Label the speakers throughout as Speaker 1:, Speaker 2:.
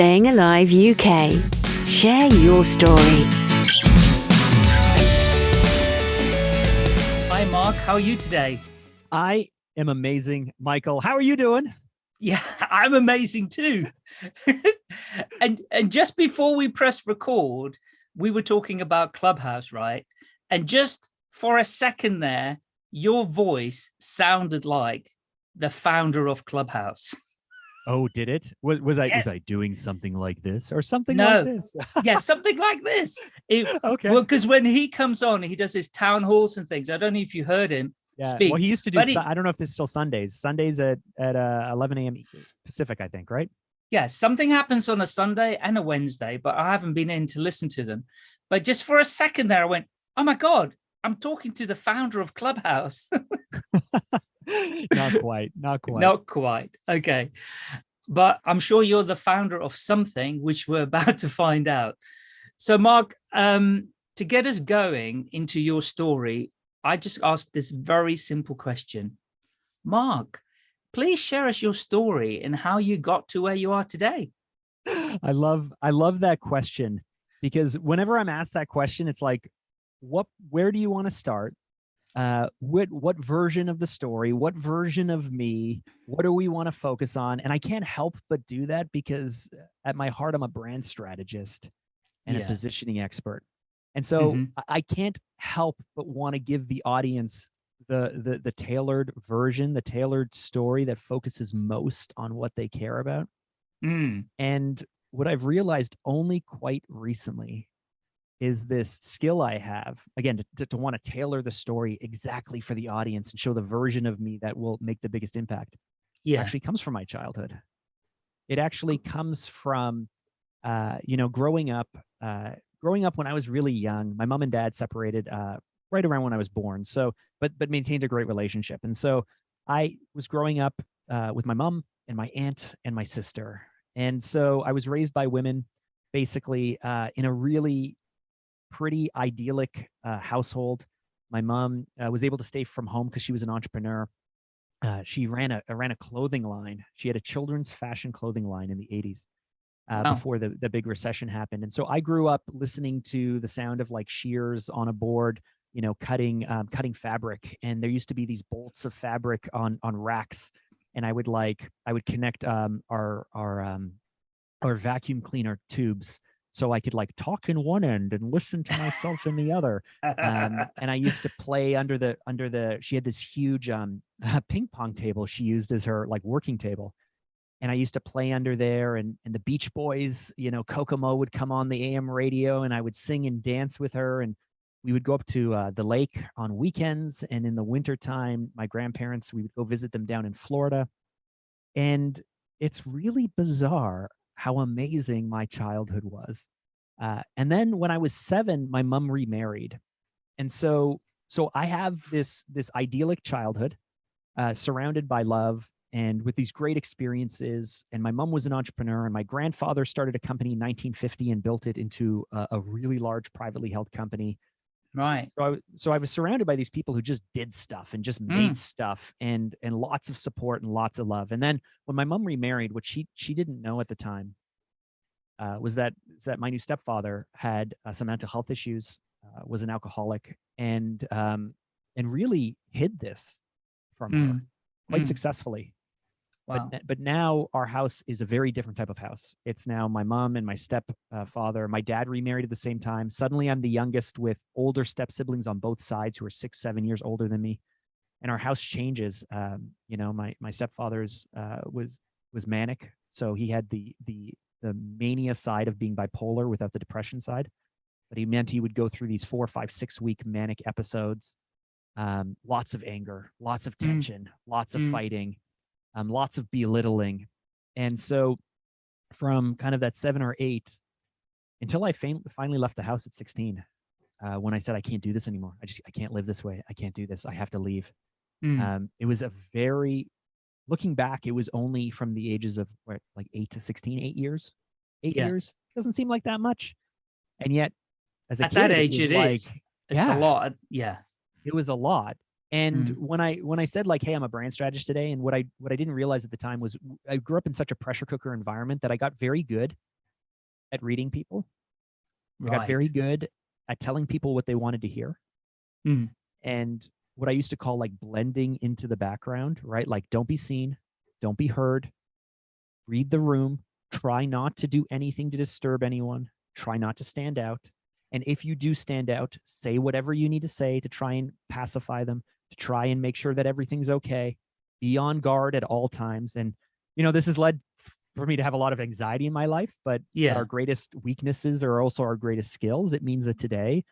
Speaker 1: Staying Alive UK. Share your story.
Speaker 2: Hi, Mark. How are you today?
Speaker 3: I am amazing. Michael, how are you doing?
Speaker 2: Yeah, I'm amazing too. and and just before we press record, we were talking about Clubhouse, right? And just for a second there, your voice sounded like the founder of Clubhouse.
Speaker 3: Oh, did it? Was, was I yeah. was I doing something like this or something
Speaker 2: no.
Speaker 3: like this?
Speaker 2: yeah, something like this. It,
Speaker 3: okay.
Speaker 2: Well, because when he comes on, he does his town halls and things. I don't know if you heard him
Speaker 3: yeah.
Speaker 2: speak.
Speaker 3: Well, he used to do. He, I don't know if this is still Sundays. Sundays at at uh, 11 a.m. Pacific, I think, right?
Speaker 2: Yeah, something happens on a Sunday and a Wednesday, but I haven't been in to listen to them. But just for a second there, I went, "Oh my god, I'm talking to the founder of Clubhouse."
Speaker 3: not quite, not quite.
Speaker 2: Not quite. Okay. But I'm sure you're the founder of something which we're about to find out. So Mark, um, to get us going into your story, I just asked this very simple question. Mark, please share us your story and how you got to where you are today.
Speaker 3: I love I love that question because whenever I'm asked that question, it's like, what where do you want to start? Uh, what what version of the story, what version of me, what do we want to focus on? And I can't help but do that because uh, at my heart, I'm a brand strategist and yeah. a positioning expert. And so mm -hmm. I can't help but want to give the audience the, the the tailored version, the tailored story that focuses most on what they care about.
Speaker 2: Mm.
Speaker 3: And what I've realized only quite recently is this skill I have, again, to, to, to want to tailor the story exactly for the audience and show the version of me that will make the biggest impact.
Speaker 2: Yeah.
Speaker 3: actually comes from my childhood. It actually comes from, uh, you know, growing up, uh, growing up when I was really young, my mom and dad separated uh, right around when I was born. So, but, but maintained a great relationship. And so I was growing up uh, with my mom and my aunt and my sister. And so I was raised by women basically uh, in a really pretty idyllic uh, household. My mom uh, was able to stay from home because she was an entrepreneur. Uh, she ran a ran a clothing line. She had a children's fashion clothing line in the 80s uh, wow. before the, the big recession happened. And so I grew up listening to the sound of like shears on a board, you know, cutting um, cutting fabric. And there used to be these bolts of fabric on on racks. And I would like I would connect um, our our um, our vacuum cleaner tubes so I could like talk in one end and listen to myself in the other. Um, and I used to play under the under the. She had this huge um, ping pong table she used as her like working table, and I used to play under there. And and the Beach Boys, you know, Kokomo would come on the AM radio, and I would sing and dance with her. And we would go up to uh, the lake on weekends, and in the wintertime, my grandparents we would go visit them down in Florida. And it's really bizarre how amazing my childhood was. Uh, and then when I was seven, my mom remarried. And so, so I have this, this idyllic childhood uh, surrounded by love and with these great experiences. And my mom was an entrepreneur and my grandfather started a company in 1950 and built it into a, a really large privately held company
Speaker 2: Right.
Speaker 3: So, so, I so I was surrounded by these people who just did stuff and just made mm. stuff and and lots of support and lots of love. And then when my mom remarried, what she she didn't know at the time uh, was that was that my new stepfather had uh, some mental health issues, uh, was an alcoholic, and um, and really hid this from mm. her quite mm. successfully. Wow. But, but now our house is a very different type of house. It's now my mom and my stepfather. Uh, my dad remarried at the same time. Suddenly I'm the youngest with older step siblings on both sides who are six, seven years older than me. And our house changes. Um, you know, my, my stepfather's uh, was, was manic. So he had the, the, the mania side of being bipolar without the depression side. But he meant he would go through these four, five, six week manic episodes. Um, lots of anger, lots of mm. tension, mm. lots of mm. fighting um, lots of belittling. And so from kind of that seven or eight until I finally left the house at 16, uh, when I said, I can't do this anymore. I just, I can't live this way. I can't do this. I have to leave. Mm. Um, it was a very, looking back, it was only from the ages of what, like eight to 16, eight years, eight yeah. years. Doesn't seem like that much. And yet as a
Speaker 2: At
Speaker 3: kid,
Speaker 2: that age,
Speaker 3: it,
Speaker 2: it
Speaker 3: like,
Speaker 2: is. It's yeah, a lot. Yeah.
Speaker 3: It was a lot. And mm. when I when I said like, hey, I'm a brand strategist today, and what I what I didn't realize at the time was I grew up in such a pressure cooker environment that I got very good at reading people. I got very good at telling people what they wanted to hear.
Speaker 2: Mm.
Speaker 3: And what I used to call like blending into the background, right? Like don't be seen, don't be heard, read the room, try not to do anything to disturb anyone, try not to stand out. And if you do stand out, say whatever you need to say to try and pacify them, to try and make sure that everything's okay. Be on guard at all times. And, you know, this has led for me to have a lot of anxiety in my life, but
Speaker 2: Yeah.
Speaker 3: our greatest weaknesses are also our greatest skills. It means that today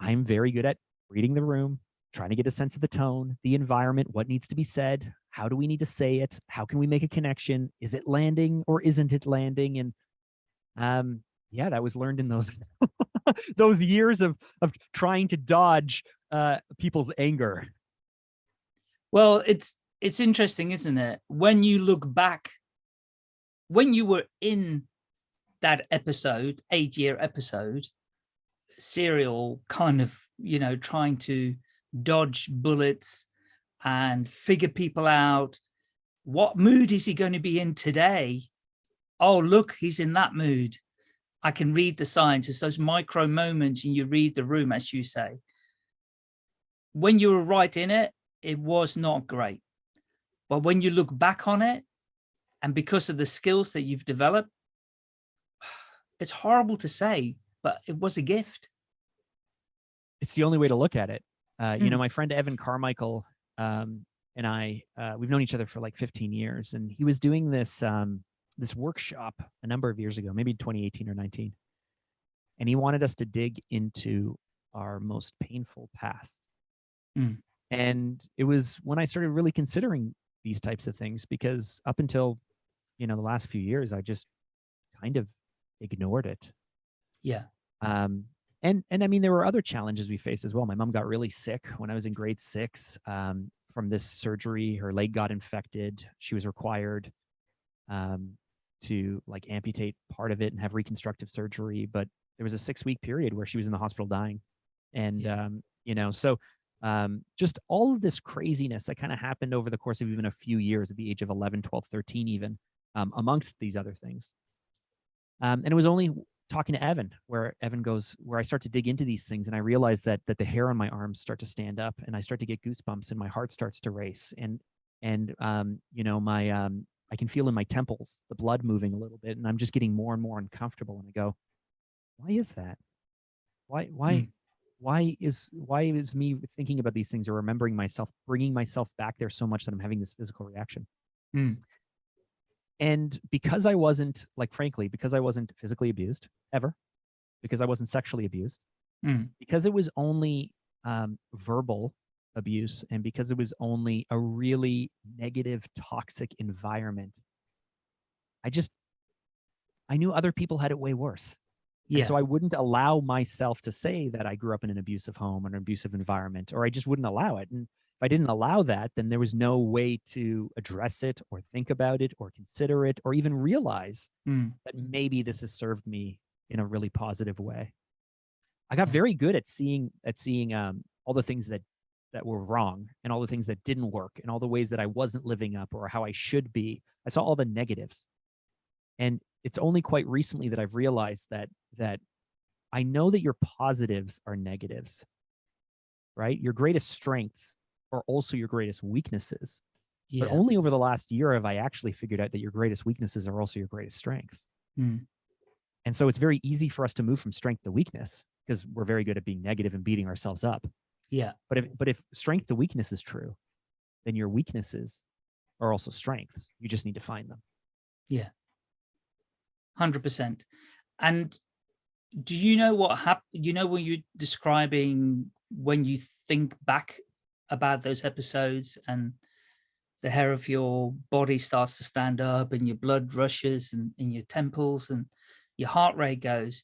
Speaker 3: I'm very good at reading the room, trying to get a sense of the tone, the environment, what needs to be said, how do we need to say it, how can we make a connection, is it landing or isn't it landing? And um, yeah, that was learned in those those years of of trying to dodge uh, people's anger.
Speaker 2: Well, it's it's interesting, isn't it? When you look back, when you were in that episode, eight year episode, serial kind of, you know, trying to dodge bullets and figure people out. What mood is he going to be in today? Oh, look, he's in that mood. I can read the signs. It's those micro moments and you read the room, as you say. When you were right in it, it was not great. But when you look back on it, and because of the skills that you've developed, it's horrible to say, but it was a gift.
Speaker 3: It's the only way to look at it. Uh, you
Speaker 2: Mm.
Speaker 3: know, my friend Evan Carmichael um, and I, uh, we've known each other for like 15 years, and he was doing this um, this workshop a number of years ago, maybe 2018 or 19, and he wanted us to dig into our most painful past.
Speaker 2: Mm.
Speaker 3: And it was when I started really considering these types of things because up until you know the last few years, I just kind of ignored it.
Speaker 2: Yeah.
Speaker 3: Um, and and I mean, there were other challenges we faced as well. My mom got really sick when I was in grade six um, from this surgery. Her leg got infected. She was required um, to like amputate part of it and have reconstructive surgery. But there was a six week period where she was in the hospital dying, and
Speaker 2: Yeah.
Speaker 3: um, you know, so um, just all of this craziness that kind of happened over the course of even a few years at the age of 11, 12, 13, even um, amongst these other things. Um, and it was only talking to Evan where Evan goes, where I start to dig into these things and I realize that that the hair on my arms start to stand up and I start to get goosebumps and my heart starts to race and and um, you know my um, I can feel in my temples the blood moving a little bit and I'm just getting more and more uncomfortable and I go, why is that? Why why
Speaker 2: Mm.
Speaker 3: Why is why is me thinking about these things or remembering myself bringing myself back there so much that I'm having this physical reaction?
Speaker 2: Mm.
Speaker 3: And because I wasn't, like, frankly, because I wasn't physically abused ever, because I wasn't sexually abused,
Speaker 2: Mm.
Speaker 3: because it was only um, verbal abuse, and because it was only a really negative, toxic environment, I just, I knew other people had it way worse. And
Speaker 2: Yeah.
Speaker 3: so I wouldn't allow myself to say that I grew up in an abusive home or an abusive environment, or I just wouldn't allow it. And if I didn't allow that, then there was no way to address it or think about it or consider it or even realize
Speaker 2: Mm.
Speaker 3: that maybe this has served me in a really positive way. I got very good at seeing at seeing um, all the things that that were wrong and all the things that didn't work and all the ways that I wasn't living up or how I should be. I saw all the negatives. And it's only quite recently that I've realized that that I know that your positives are negatives, right? Your greatest strengths are also your greatest weaknesses.
Speaker 2: Yeah.
Speaker 3: But only over the last year have I actually figured out that your greatest weaknesses are also your greatest strengths.
Speaker 2: Mm.
Speaker 3: And so it's very easy for us to move from strength to weakness because we're very good at being negative and beating ourselves up.
Speaker 2: Yeah.
Speaker 3: But if but if strength to weakness is true, then your weaknesses are also strengths. You just need to find them.
Speaker 2: Yeah. 100%. And do you know what happened? You know, when you're describing when you think back about those episodes and the hair of your body starts to stand up and your blood rushes and in your temples and your heart rate goes.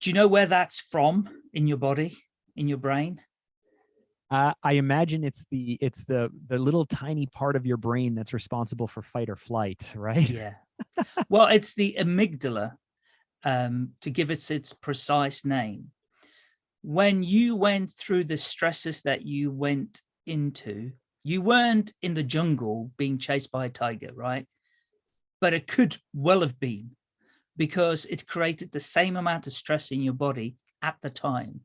Speaker 2: Do you know where that's from in your body, in your brain?
Speaker 3: Uh, I imagine it's the it's the the little tiny part of your brain that's responsible for fight or flight, right?
Speaker 2: Yeah, well, it's the amygdala, um, to give it its precise name. When you went through the stresses that you went into, you weren't in the jungle being chased by a tiger, right? But it could well have been. because it created the same amount of stress in your body at the time.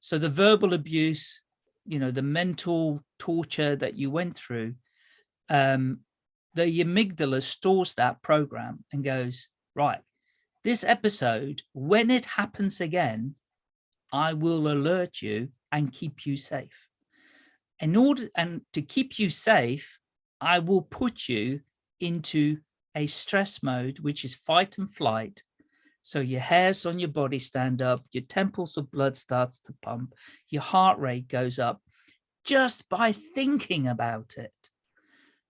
Speaker 2: So the verbal abuse, you know, the mental torture that you went through, um, the amygdala stores that program and goes, right, this episode, when it happens again, I will alert you and keep you safe. In order and to keep you safe, I will put you into a stress mode, which is fight and flight. So your hairs on your body stand up, your temples of blood starts to pump, your heart rate goes up just by thinking about it.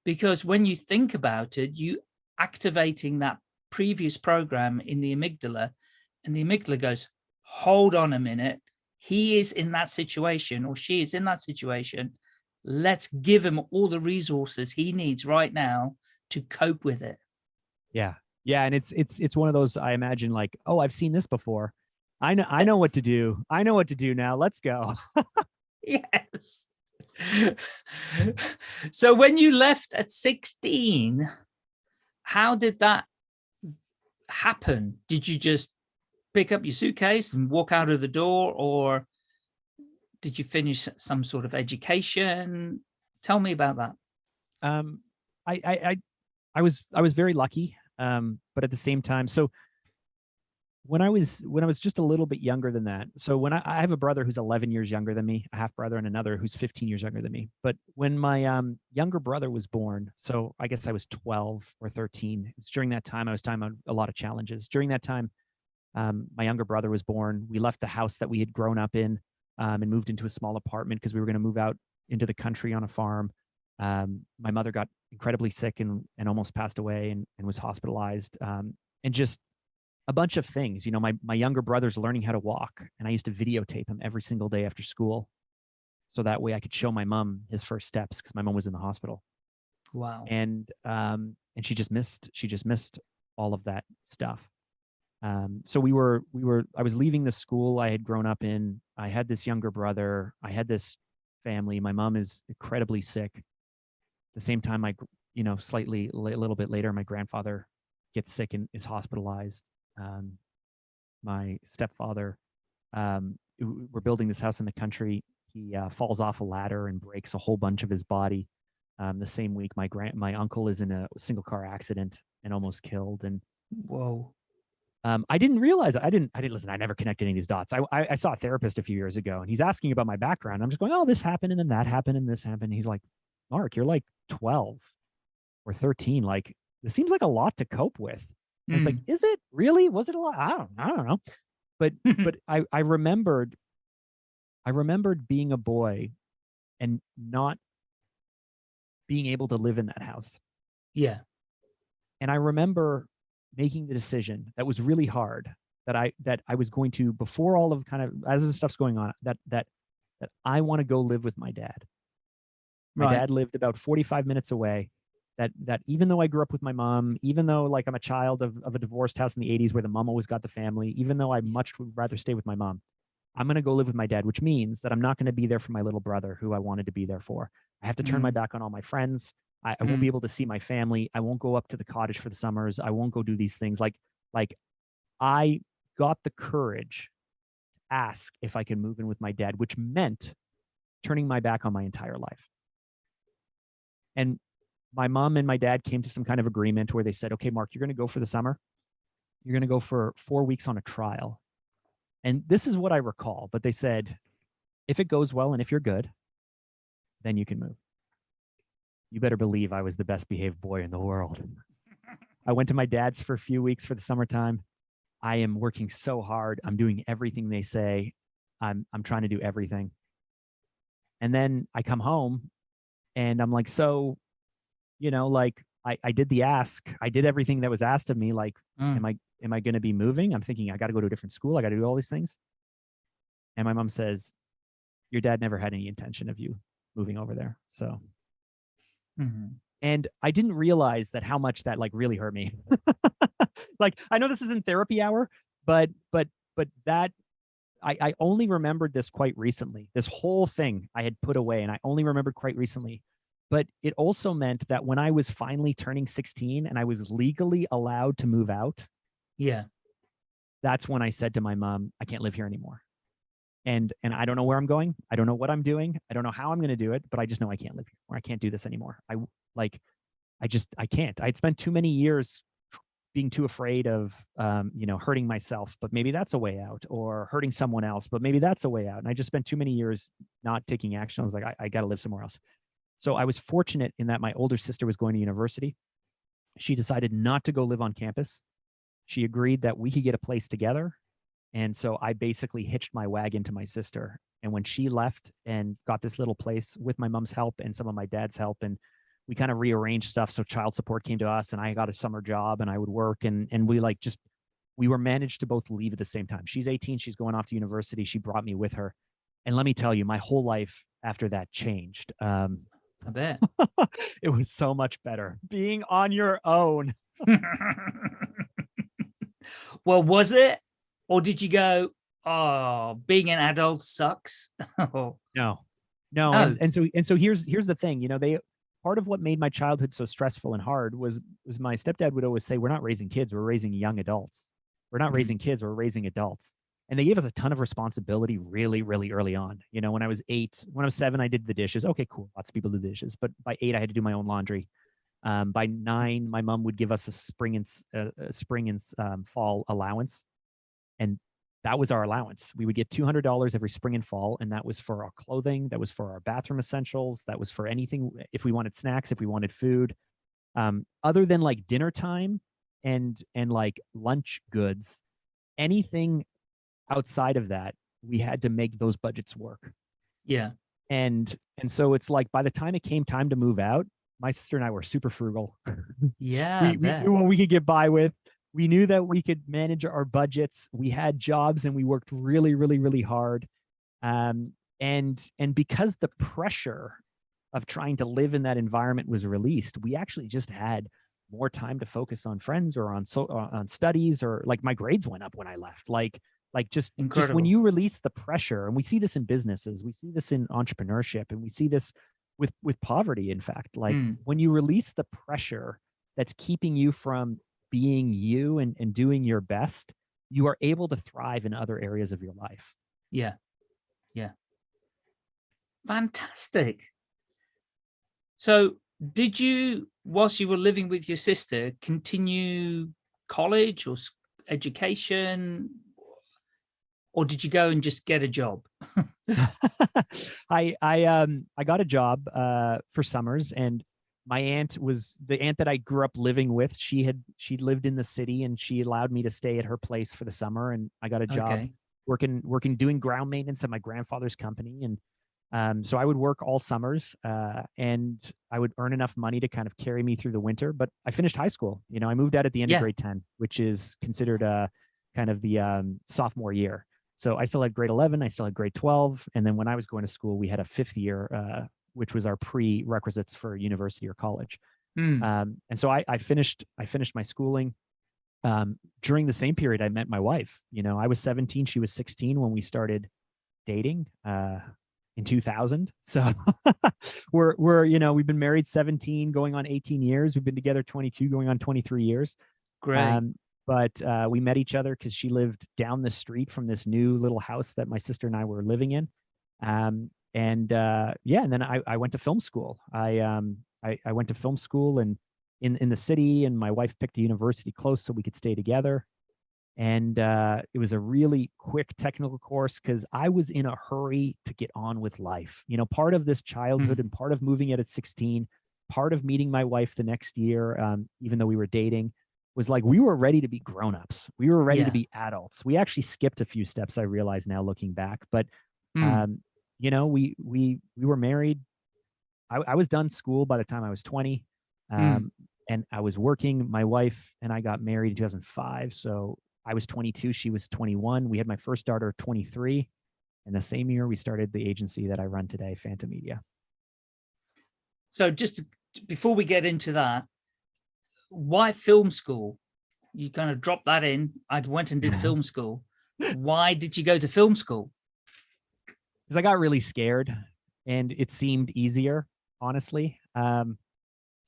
Speaker 2: Because when you think about it, you activating that previous program in the amygdala and the amygdala goes, hold on a minute, he is in that situation or she is in that situation. Let's give him all the resources he needs right now to cope with it.
Speaker 3: Yeah. Yeah. And it's, it's, it's one of those, I imagine like, oh, I've seen this before. I know, I know what to do. I know what to do now. Let's go.
Speaker 2: yes. so when you left at 16, how did that happen? Did you just pick up your suitcase and walk out of the door or did you finish some sort of education? Tell me about that.
Speaker 3: Um, I, I, I, I was, I was very lucky. Um, but at the same time, so when I was, when I was just a little bit younger than that. So when I, I have a brother who's 11 years younger than me, a half brother and another who's 15 years younger than me. But when my um, younger brother was born, so I guess I was 12 or 13, it was during that time I was time on a lot of challenges. During that time, um, my younger brother was born. We left the house that we had grown up in um, and moved into a small apartment because we were going to move out into the country on a farm. Um, my mother got incredibly sick and, and almost passed away and, and was hospitalized um, and just a bunch of things. You know, my, my younger brother's learning how to walk and I used to videotape him every single day after school. So that way I could show my mom his first steps because my mom was in the hospital.
Speaker 2: Wow.
Speaker 3: And, um, and she just missed, she just missed all of that stuff. Um, so we were, we were, I was leaving the school I had grown up in. I had this younger brother. I had this family. My mom is incredibly sick. At the same time, I, you know, slightly a little bit later, my grandfather gets sick and is hospitalized. Um, my stepfather, um, we're building this house in the country. He uh, falls off a ladder and breaks a whole bunch of his body. Um, the same week, my grand, my uncle is in a single car accident and almost killed. And
Speaker 2: whoa,
Speaker 3: um, I didn't realize I didn't I didn't listen. I never connected any of these dots. I, I, I saw a therapist a few years ago, and he's asking about my background. I'm just going, oh, this happened, and then that happened, and this happened. He's like, Mark, you're like 12 or 13. Like this seems like a lot to cope with. Mm. It's like, is it really? Was it a lot? I don't I don't know. But but I I remembered I remembered being a boy and not being able to live in that house.
Speaker 2: Yeah.
Speaker 3: And I remember making the decision that was really hard that I that I was going to before all of kind of as the stuff's going on that that that I want to go live with my dad. My right. dad lived about 45 minutes away. That that even though I grew up with my mom, even though like I'm a child of, of a divorced house in the 80s where the mom always got the family, even though I much would rather stay with my mom, I'm going to go live with my dad, which means that I'm not going to be there for my little brother who I wanted to be there for. I have to turn mm. my back on all my friends. I, I won't be mm. able to see my family. I won't go up to the cottage for the summers. I won't go do these things. Like, like I got the courage to ask if I can move in with my dad, which meant turning my back on my entire life. And my mom and my dad came to some kind of agreement where they said, okay, Mark, you're going to go for the summer. You're going to go for four weeks on a trial. And this is what I recall, but they said, if it goes well and if you're good, then you can move you better believe I was the best behaved boy in the world. I went to my dad's for a few weeks for the summertime. I am working so hard. I'm doing everything they say. I'm I'm trying to do everything. And then I come home and I'm like, so, you know, like I, I did the ask. I did everything that was asked of me. Like, mm. am I am I gonna be moving? I'm thinking I gotta go to a different school. I gotta do all these things. And my mom says, Your dad never had any intention of you moving over there. So Mm -hmm. And I didn't realize that how much that like really hurt me. like I know this isn't therapy hour, but but but that I, I only remembered this quite recently. This whole thing I had put away and I only remembered quite recently. But it also meant that when I was finally turning 16 and I was legally allowed to move out,
Speaker 2: Yeah.
Speaker 3: that's when I said to my mom, I can't live here anymore. And and I don't know where I'm going. I don't know what I'm doing. I don't know how I'm going to do it, but I just know I can't live here or I can't do this anymore. I like I just I can't. I'd spent too many years being too afraid of um, you know, hurting myself, but maybe that's a way out or hurting someone else, but maybe that's a way out. And I just spent too many years not taking action. I was like I, I got to live somewhere else. So I was fortunate in that my older sister was going to university. She decided not to go live on campus she agreed that we could get a place together. And so I basically hitched my wagon to my sister. And when she left and got this little place with my mom's help and some of my dad's help, and we kind of rearranged stuff. So child support came to us and I got a summer job and I would work and and we like just we were managed to both leave at the same time. She's 18, she's going off to university. She brought me with her. And let me tell you, my whole life after that changed. Um,
Speaker 2: I bet.
Speaker 3: it was so much better being on your own.
Speaker 2: well, was it? Or did you go, oh, being an adult sucks? Oh,
Speaker 3: No, no,
Speaker 2: Oh.
Speaker 3: and, and so and so here's here's the thing. You know, they part of what made my childhood so stressful and hard was was my stepdad would always say, "We're not raising kids, we're raising young adults. We're not
Speaker 2: Mhm.
Speaker 3: raising kids, we're raising adults." And they gave us a ton of responsibility really, really early on. You know, when I was eight, when I was seven, I did the dishes. Okay, cool. Lots of people do the dishes, but by eight, I had to do my own laundry. Um, by nine, my mom would give us a spring and uh, a spring and um, fall allowance, and that was our allowance. We would get two hundred dollars every spring and fall, and that was for our clothing, that was for our bathroom essentials, that was for anything if we wanted snacks, if we wanted food. Um, other than like dinner time and and like lunch goods, anything outside of that, we had to make those budgets work.
Speaker 2: Yeah.
Speaker 3: and and so it's like by the time it came time to move out my sister and i were super frugal.
Speaker 2: Yeah.
Speaker 3: We, we knew what we could get by with. We knew that we could manage our budgets. We had jobs and we worked really really really hard. Um, and and because the pressure of trying to live in that environment was released we actually just had more time to focus on friends or on so uh, on studies or like my grades went up when i left. Like like just just when you release the pressure and we see this in businesses we see this in entrepreneurship and we see this with with poverty in fact like
Speaker 2: Mm.
Speaker 3: when you release the pressure that's keeping you from being you and, and doing your best you are able to thrive in other areas of your life
Speaker 2: Yeah. Yeah. Fantastic. So did you, whilst you were living with your sister, continue college or education? Or did you go and just get a job?
Speaker 3: I I um I got a job uh for summers and my aunt was the aunt that I grew up living with. She had she lived in the city and she allowed me to stay at her place for the summer and I got a job
Speaker 2: Okay.
Speaker 3: working working doing ground maintenance at my grandfather's company and um so I would work all summers uh and I would earn enough money to kind of carry me through the winter but I finished high school. You know, I moved out at the end
Speaker 2: Yeah.
Speaker 3: of grade 10, which is considered uh kind of the um sophomore year. So I still had grade 11, I still had grade 12. And then when I was going to school, we had a fifth year, uh, which was our prerequisites for university or college.
Speaker 2: Mm,
Speaker 3: Um, and so I, I finished, I finished my schooling. Um, during the same period, I met my wife. You know, I was 17, she was 16 when we started dating uh, in 2000. So we're, we're, you know, we've been married 17, going on 18 years. We've been together 22, going on 23 years.
Speaker 2: great.
Speaker 3: Um, but uh, we met each other because she lived down the street from this new little house that my sister and I were living in. Um, and uh, yeah, and then I, I went to film school. I, um, I I went to film school and in in the city, and my wife picked a university close so we could stay together. And uh, it was a really quick technical course because I was in a hurry to get on with life. You know, part of this childhood and part of moving out at 16, part of meeting my wife the next year, um, even though we were dating, was like we were ready to be grown-ups. We were ready
Speaker 2: Yeah.
Speaker 3: to be adults. We actually skipped a few steps, I realize now looking back. But
Speaker 2: Mm,
Speaker 3: um, you know, we we we were married. I, I was done school by the time I was 20. Um,
Speaker 2: Mm.
Speaker 3: and I was working. My wife and I got married in 2005. So I was 22, she was 21. We had my first daughter 23. And the same year we started the agency that I run today, Phantom Media.
Speaker 2: so just before we get into that, why film school? You kind of dropped that in. I went and did film school. Why did you go to film school?
Speaker 3: because I got really scared and it seemed easier, honestly. Um,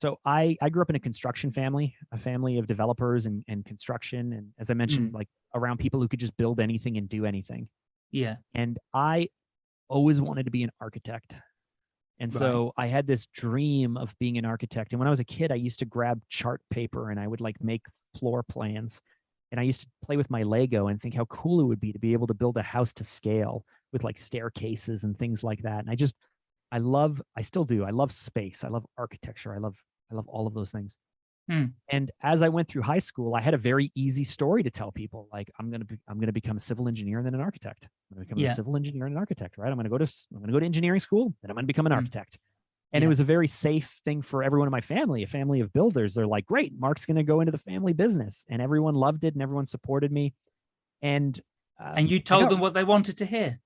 Speaker 3: so I I grew up in a construction family, a family of developers and and construction, and as I mentioned, like around people who could just build anything and do anything.
Speaker 2: Yeah.
Speaker 3: And I always wanted to be an architect. And
Speaker 2: Right.
Speaker 3: so I had this dream of being an architect. And when I was a kid, I used to grab chart paper and I would like make floor plans. And I used to play with my Lego and think how cool it would be to be able to build a house to scale with like staircases and things like that. And I just, I love, I still do. I love space. I love architecture. I love, I love all of those things.
Speaker 2: Hmm.
Speaker 3: And as I went through high school, I had a very easy story to tell people. Like, I'm gonna be, I'm gonna become a civil engineer and then an architect. I'm gonna become
Speaker 2: Yeah.
Speaker 3: a civil engineer and an architect, right? I'm gonna go to, I'm gonna go to engineering school, then I'm gonna become an
Speaker 2: Hmm.
Speaker 3: architect. And
Speaker 2: Yeah.
Speaker 3: it was a very safe thing for everyone in my family, a family of builders. They're like, great, Mark's gonna go into the family business, and everyone loved it and everyone supported me. And um,
Speaker 2: And you told them what they wanted to hear.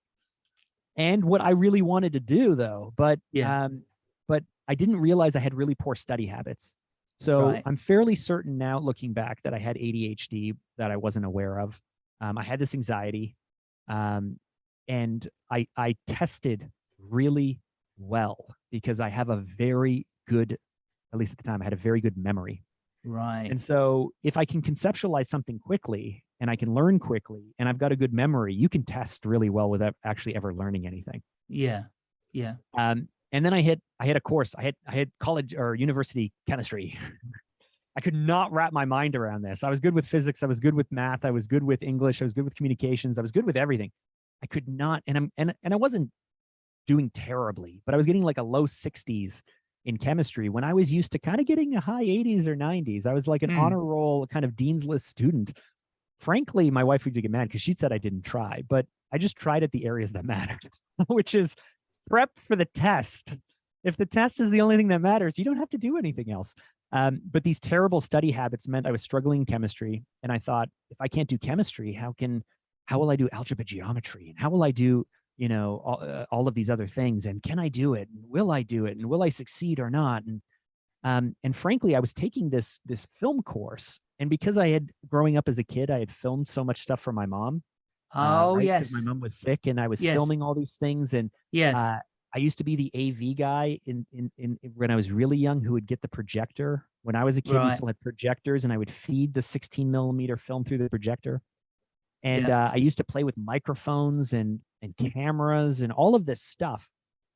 Speaker 3: and what I really wanted to do though, but
Speaker 2: Yeah.
Speaker 3: um, but I didn't realize I had really poor study habits. So
Speaker 2: Right.
Speaker 3: I'm fairly certain now, looking back, that I had ADHD that I wasn't aware of. Um, I had this anxiety, um, and I I tested really well because I have a very good, at least at the time, I had a very good memory.
Speaker 2: Right.
Speaker 3: And so if I can conceptualize something quickly and I can learn quickly and I've got a good memory, you can test really well without actually ever learning anything.
Speaker 2: yeah. Yeah.
Speaker 3: Um, and then I hit I hit a course. I had I had college or university chemistry. I could not wrap my mind around this. I was good with physics. I was good with math. I was good with English. I was good with communications. I was good with everything. I could not, and I'm and and I wasn't doing terribly, but I was getting like a low 60s in chemistry when I was used to kind of getting a high 80s or 90s. I was like an
Speaker 2: Hmm.
Speaker 3: honor roll kind of dean's list student. Frankly, my wife would get mad because she'd said I didn't try, but I just tried at the areas that mattered, which is prep for the test. If the test is the only thing that matters, you don't have to do anything else. Um, but these terrible study habits meant I was struggling in chemistry, and I thought, if I can't do chemistry, how can, how will I do algebra geometry, and how will I do, you know, all, uh, all of these other things, and can I do it, and will I do it, and will I succeed or not? And um, and frankly, I was taking this this film course, and because I had growing up as a kid, I had filmed so much stuff for my mom. Uh,
Speaker 2: Oh,
Speaker 3: right?
Speaker 2: yes.
Speaker 3: my mom was sick, and I was
Speaker 2: Yes.
Speaker 3: filming all these things, and
Speaker 2: Yes.
Speaker 3: uh, I used to be the AV guy in, in in when I was really young who would get the projector. When I was a kid, we still had projectors, and I would feed the 16 millimeter film through the projector. And
Speaker 2: Yeah.
Speaker 3: uh, I used to play with microphones and and cameras and all of this stuff.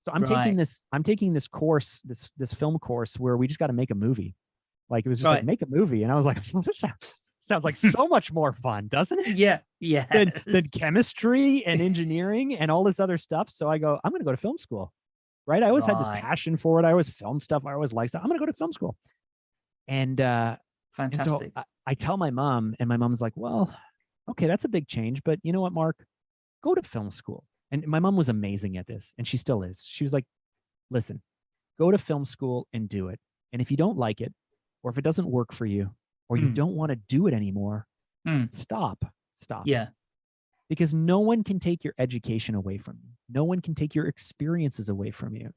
Speaker 3: So I'm
Speaker 2: Right.
Speaker 3: taking this I'm taking this course this this film course where we just got to make a movie. Like it was just
Speaker 2: Right.
Speaker 3: like make a movie, and I was like, this sounds, sounds like so much more fun, doesn't it?
Speaker 2: yeah. Yeah.
Speaker 3: than, than chemistry and engineering and all this other stuff. So I go, I'm going to go to film school. Right. I always had this passion for it. I always filmed stuff. I always liked it. I'm going to go to film school. And, uh, and so
Speaker 2: Fantastic.
Speaker 3: I, I tell my mom, and my mom's like, well, okay, that's a big change. But you know what, Mark? Go to film school. And my mom was amazing at this, and she still is. She was like, listen, go to film school and do it. And if you don't like it, or if it doesn't work for you, or you
Speaker 2: Mm.
Speaker 3: don't want to do it anymore,
Speaker 2: Mm.
Speaker 3: stop. Stop
Speaker 2: yeah.
Speaker 3: because no one can take your education away from you. No one can take your experiences away from you.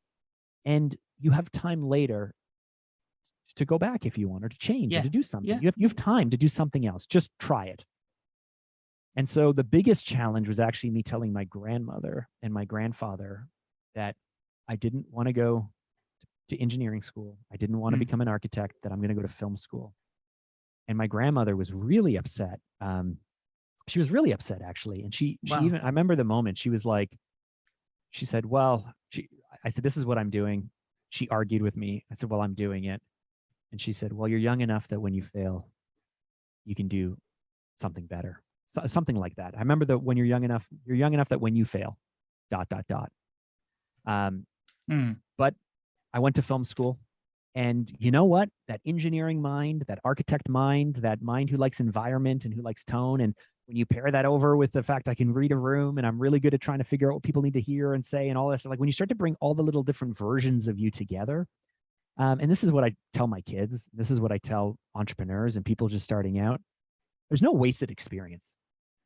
Speaker 3: And you have time later to go back if you want or to change
Speaker 2: Yeah,
Speaker 3: or to do something.
Speaker 2: yeah.
Speaker 3: You, have, you have time to do something else. Just try it. And so the biggest challenge was actually me telling my grandmother and my grandfather that I didn't want to go to engineering school. I didn't want to
Speaker 2: Mm.
Speaker 3: become an architect, that I'm going to go to film school. And my grandmother was really upset. Um, she was really upset actually. And she, she
Speaker 2: Wow.
Speaker 3: even, I remember the moment she was like, she said, well, she, I said, this is what I'm doing. She argued with me. I said, well, I'm doing it. And she said, well, you're young enough that when you fail, you can do something better. So, something like that. I remember that when you're young enough, you're young enough that when you fail, dot, dot, dot. Um,
Speaker 2: Mm.
Speaker 3: I went to film school. And you know what? That engineering mind, that architect mind, that mind who likes environment and who likes tone. And when you pair that over with the fact I can read a room and I'm really good at trying to figure out what people need to hear and say and all this, like when you start to bring all the little different versions of you together, um, and this is what I tell my kids, this is what I tell entrepreneurs and people just starting out. There's no wasted experience.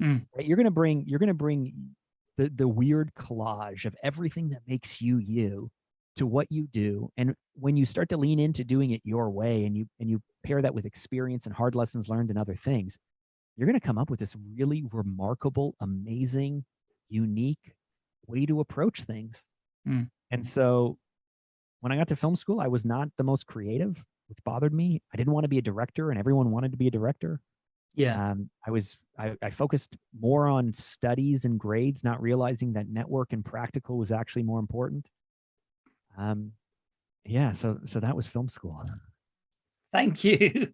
Speaker 2: Mm.
Speaker 3: Right? You're gonna bring, you're gonna bring the the weird collage of everything that makes you you to what you do and when you start to lean into doing it your way and you and you pair that with experience and hard lessons learned and other things you're going to come up with this really remarkable amazing unique way to approach things
Speaker 2: Mm.
Speaker 3: and so when i got to film school i was not the most creative which bothered me. I didn't want to be a director and everyone wanted to be a director.
Speaker 2: Yeah.
Speaker 3: Um, I was, I, I focused more on studies and grades, not realizing that network and practical was actually more important. Um, yeah, so, so that was film school.
Speaker 2: Thank you.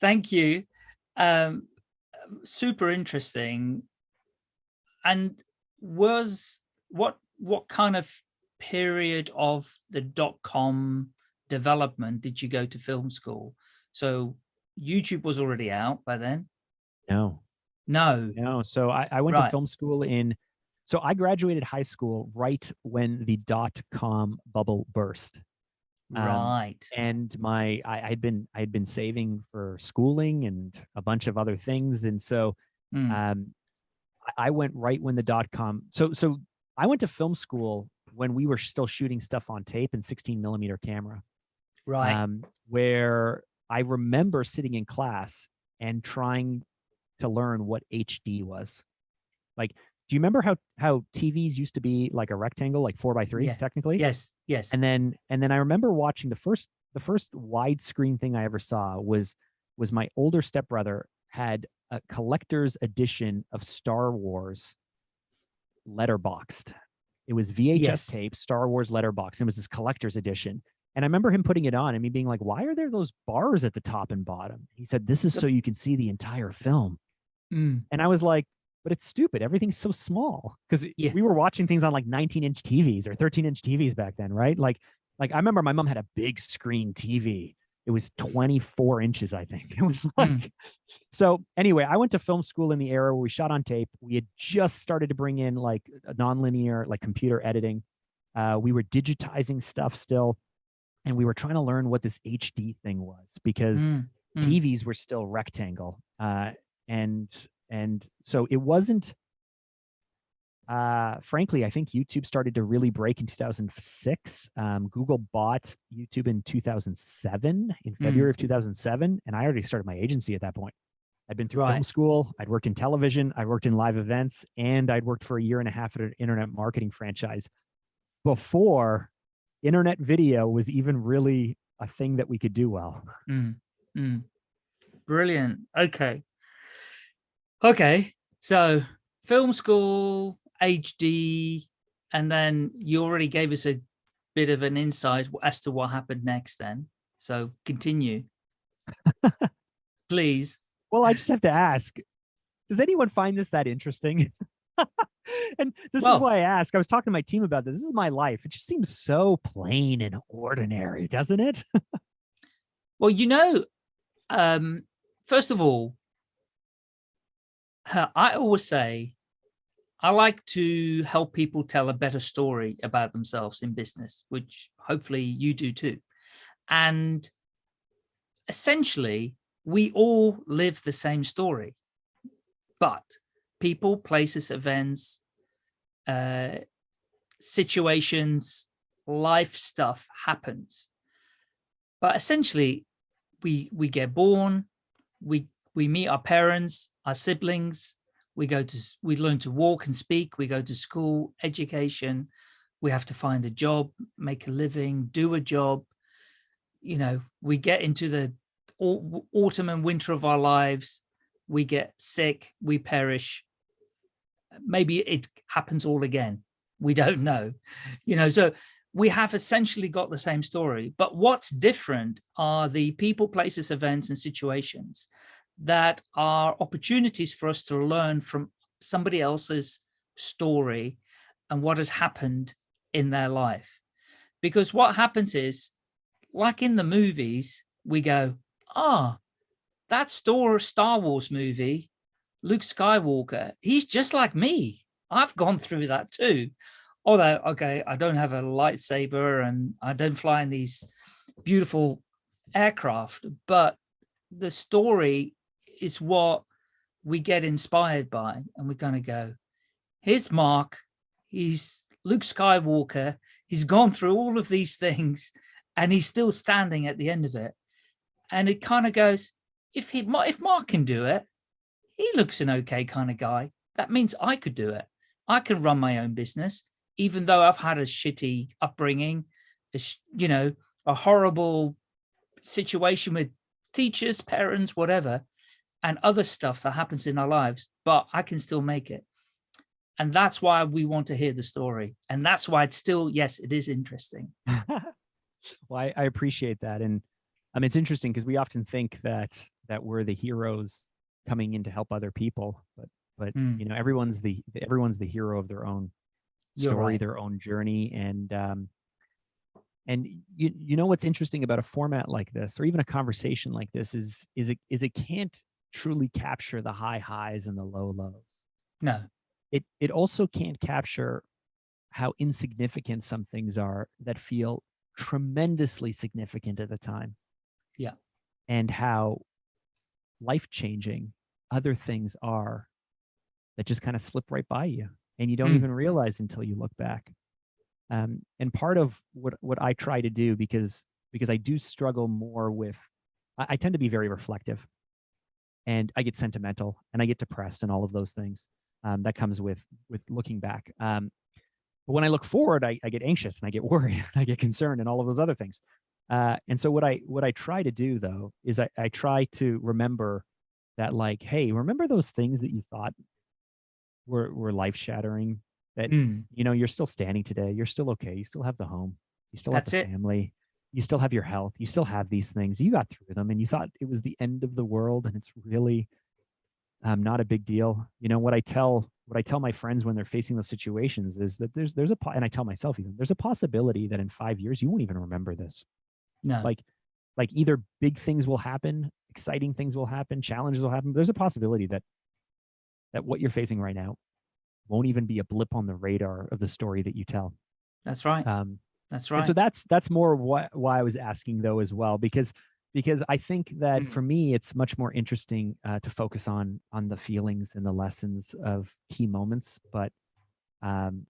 Speaker 2: Thank you. Um, super interesting. And was what what kind of period of the dot com development did you go to film school? So YouTube was already out by then?
Speaker 3: No,
Speaker 2: No.
Speaker 3: no. So I, I went
Speaker 2: Right.
Speaker 3: to film school in, so I graduated high school right when the dot com bubble burst. Um,
Speaker 2: Right.
Speaker 3: and my I, I'd been I'd been saving for schooling and a bunch of other things, and so
Speaker 2: Mm,
Speaker 3: um, I- I went right when the dot com. So so I went to film school when we were still shooting stuff on tape and 16 millimeter camera,
Speaker 2: right.
Speaker 3: um, where I remember sitting in class and trying to learn what HD was. Like, do you remember how how TVs used to be like a rectangle, like four by three,
Speaker 2: Yeah.
Speaker 3: technically?
Speaker 2: yes. Yes.
Speaker 3: and then and then I remember watching the first the first widescreen thing I ever saw was was my older stepbrother had a collector's edition of Star Wars letterboxed. It was VHS
Speaker 2: Yes.
Speaker 3: tape, Star Wars letterbox. It was this collector's edition. And I remember him putting it on and me being like, why are there those bars at the top and bottom? He said, this is so you can see the entire film.
Speaker 2: Mm,
Speaker 3: And I was like, but it's stupid. Everything's so small because
Speaker 2: Yeah.
Speaker 3: we were watching things on like 19 inch TVs or 13 inch TVs back then, right? Like, like I remember my mom had a big screen TV. It was 24 inches, I think. It was like,
Speaker 2: Mm.
Speaker 3: so anyway, I went to film school in the era where we shot on tape. We had just started to bring in like nonlinear, like computer editing. Uh, we were digitizing stuff still, and we were trying to learn what this HD thing was because
Speaker 2: mm, mm.
Speaker 3: TVs were still rectangle. Uh, and and so it wasn't uh frankly i think youtube started to really break in 2006 um google bought youtube in 2007 in february of 2007 and i already started my agency at that point i'd been through film school i'd worked in television i worked in live events and i'd worked for a year and a half at an internet marketing franchise before internet video was even really a thing that we could do well
Speaker 2: Mm, mm. Brilliant. Okay. Okay. So film school, HD, and then you already gave us a bit of an insight as to what happened next then. So continue. Please.
Speaker 3: Well, I just have to ask, does anyone find this that interesting? and this
Speaker 2: Well-
Speaker 3: is why I ask. I was talking to my team about this. This is my life. It just seems so plain and ordinary, doesn't it?
Speaker 2: Well, you know, um, first of all, I always say I like to help people tell a better story about themselves in business, which hopefully you do too. And essentially, we all live the same story, but people, places, events, uh, situations, life stuff happens. But essentially, we we get born, we we meet our parents, our siblings, we go to we learn to walk and speak, we go to school, education, we have to find a job, make a living, do a job. You know, we get into the au- autumn and winter of our lives, we get sick, we perish. Maybe it happens all again. We don't know. You know, so we have essentially got the same story, but what's different are the people, places, events, and situations that are opportunities for us to learn from somebody else's story and what has happened in their life. Because what happens is, like in the movies, we go, ah, that Star, Star Wars movie, Luke Skywalker, he's just like me. I've gone through that too although okay i don't have a lightsaber and i don't fly in these beautiful aircraft but the story is what we get inspired by and we're going to go. Here's mark. He's luke skywalker. He's gone through all of these things and he's still standing at the end of it. And it kind of goes if he if mark can do it he looks an okay kind of guy. That means i could do it. I can run my own business even though I've had a shitty upbringing, a sh- you know, a horrible situation with teachers, parents, whatever, and other stuff that happens in our lives, but I can still make it. And that's why we want to hear the story. And that's why it's still, yes, it is interesting.
Speaker 3: well, I, I appreciate that. And um, it's interesting because we often think that that we're the heroes coming in to help other people, but but
Speaker 2: Mm.
Speaker 3: you know everyone's the everyone's the hero of their own story,
Speaker 2: right.
Speaker 3: their own journey, and um, and you you know what's interesting about a format like this, or even a conversation like this, is is it is it can't truly capture the high highs and the low lows.
Speaker 2: No,
Speaker 3: It it also can't capture how insignificant some things are that feel tremendously significant at the time.
Speaker 2: Yeah.
Speaker 3: And how life changing other things are that just kind of slip right by you and you don't
Speaker 2: Mm.
Speaker 3: even realize until you look back. Um, and part of what what I try to do because because I do struggle more with I, I tend to be very reflective and I get sentimental and I get depressed and all of those things um, that comes with with looking back. Um, but when I look forward, I, I get anxious and I get worried and I get concerned and all of those other things. Uh, and so what I what I try to do though is I, I try to remember that like, hey, remember those things that you thought were were life shattering that
Speaker 2: Mm.
Speaker 3: you know you're still standing today you're still okay you still have the home you still
Speaker 2: That's
Speaker 3: have
Speaker 2: it.
Speaker 3: the family you still have your health you still have these things you got through them and you thought it was the end of the world and it's really um, not a big deal. You know what i tell what i tell my friends when they're facing those situations is that there's there's a and i tell myself even there's a possibility that in five years you won't even remember this.
Speaker 2: No,
Speaker 3: like like either big things will happen exciting things will happen challenges will happen there's a possibility that that what you're facing right now won't even be a blip on the radar of the story that you tell.
Speaker 2: That's right.
Speaker 3: um
Speaker 2: That's
Speaker 3: and
Speaker 2: right.
Speaker 3: so that's that's more why why i was asking though as well because because i think that
Speaker 2: Mm.
Speaker 3: for me it's much more interesting uh, to focus on on the feelings and the lessons of key moments but um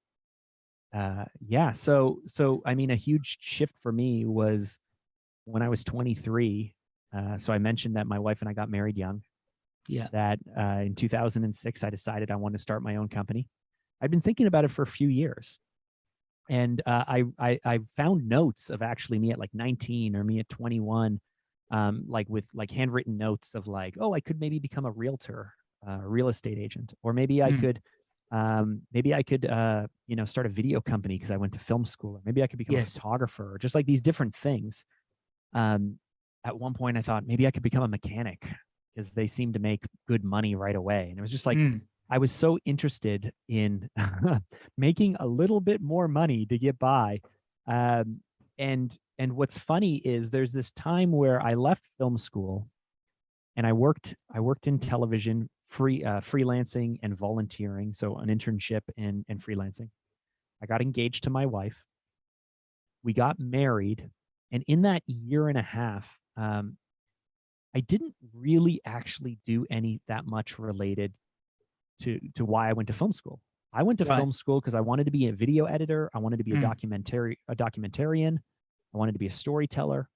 Speaker 3: uh yeah so so i mean a huge shift for me was when i was 23 uh so i mentioned that my wife and i got married young
Speaker 2: yeah.
Speaker 3: that uh, in 2006 I decided I wanted to start my own company. I'd been thinking about it for a few years, and uh, I, I I found notes of actually me at like 19 or me at 21, um, like with like handwritten notes of like, oh, I could maybe become a realtor, uh, real estate agent, or maybe I
Speaker 2: Mm.
Speaker 3: could. Um, maybe I could, uh, you know, start a video company because I went to film school, or maybe I could become
Speaker 2: Yes.
Speaker 3: a photographer, or just like these different things. Um, at one point, I thought maybe I could become a mechanic because they seem to make good money right away. And it was just like,
Speaker 2: Mm.
Speaker 3: I was so interested in making a little bit more money to get by. Um, and and what's funny is there's this time where I left film school and I worked I worked in television free uh, freelancing and volunteering, so an internship and and freelancing. I got engaged to my wife. We got married, and in that year and a half, um, I didn't really actually do any that much related to to why I went to film school. I went to
Speaker 2: Right.
Speaker 3: film school because I wanted to be a video editor. I wanted to be a
Speaker 2: Mm.
Speaker 3: documentary a documentarian. I wanted to be a storyteller.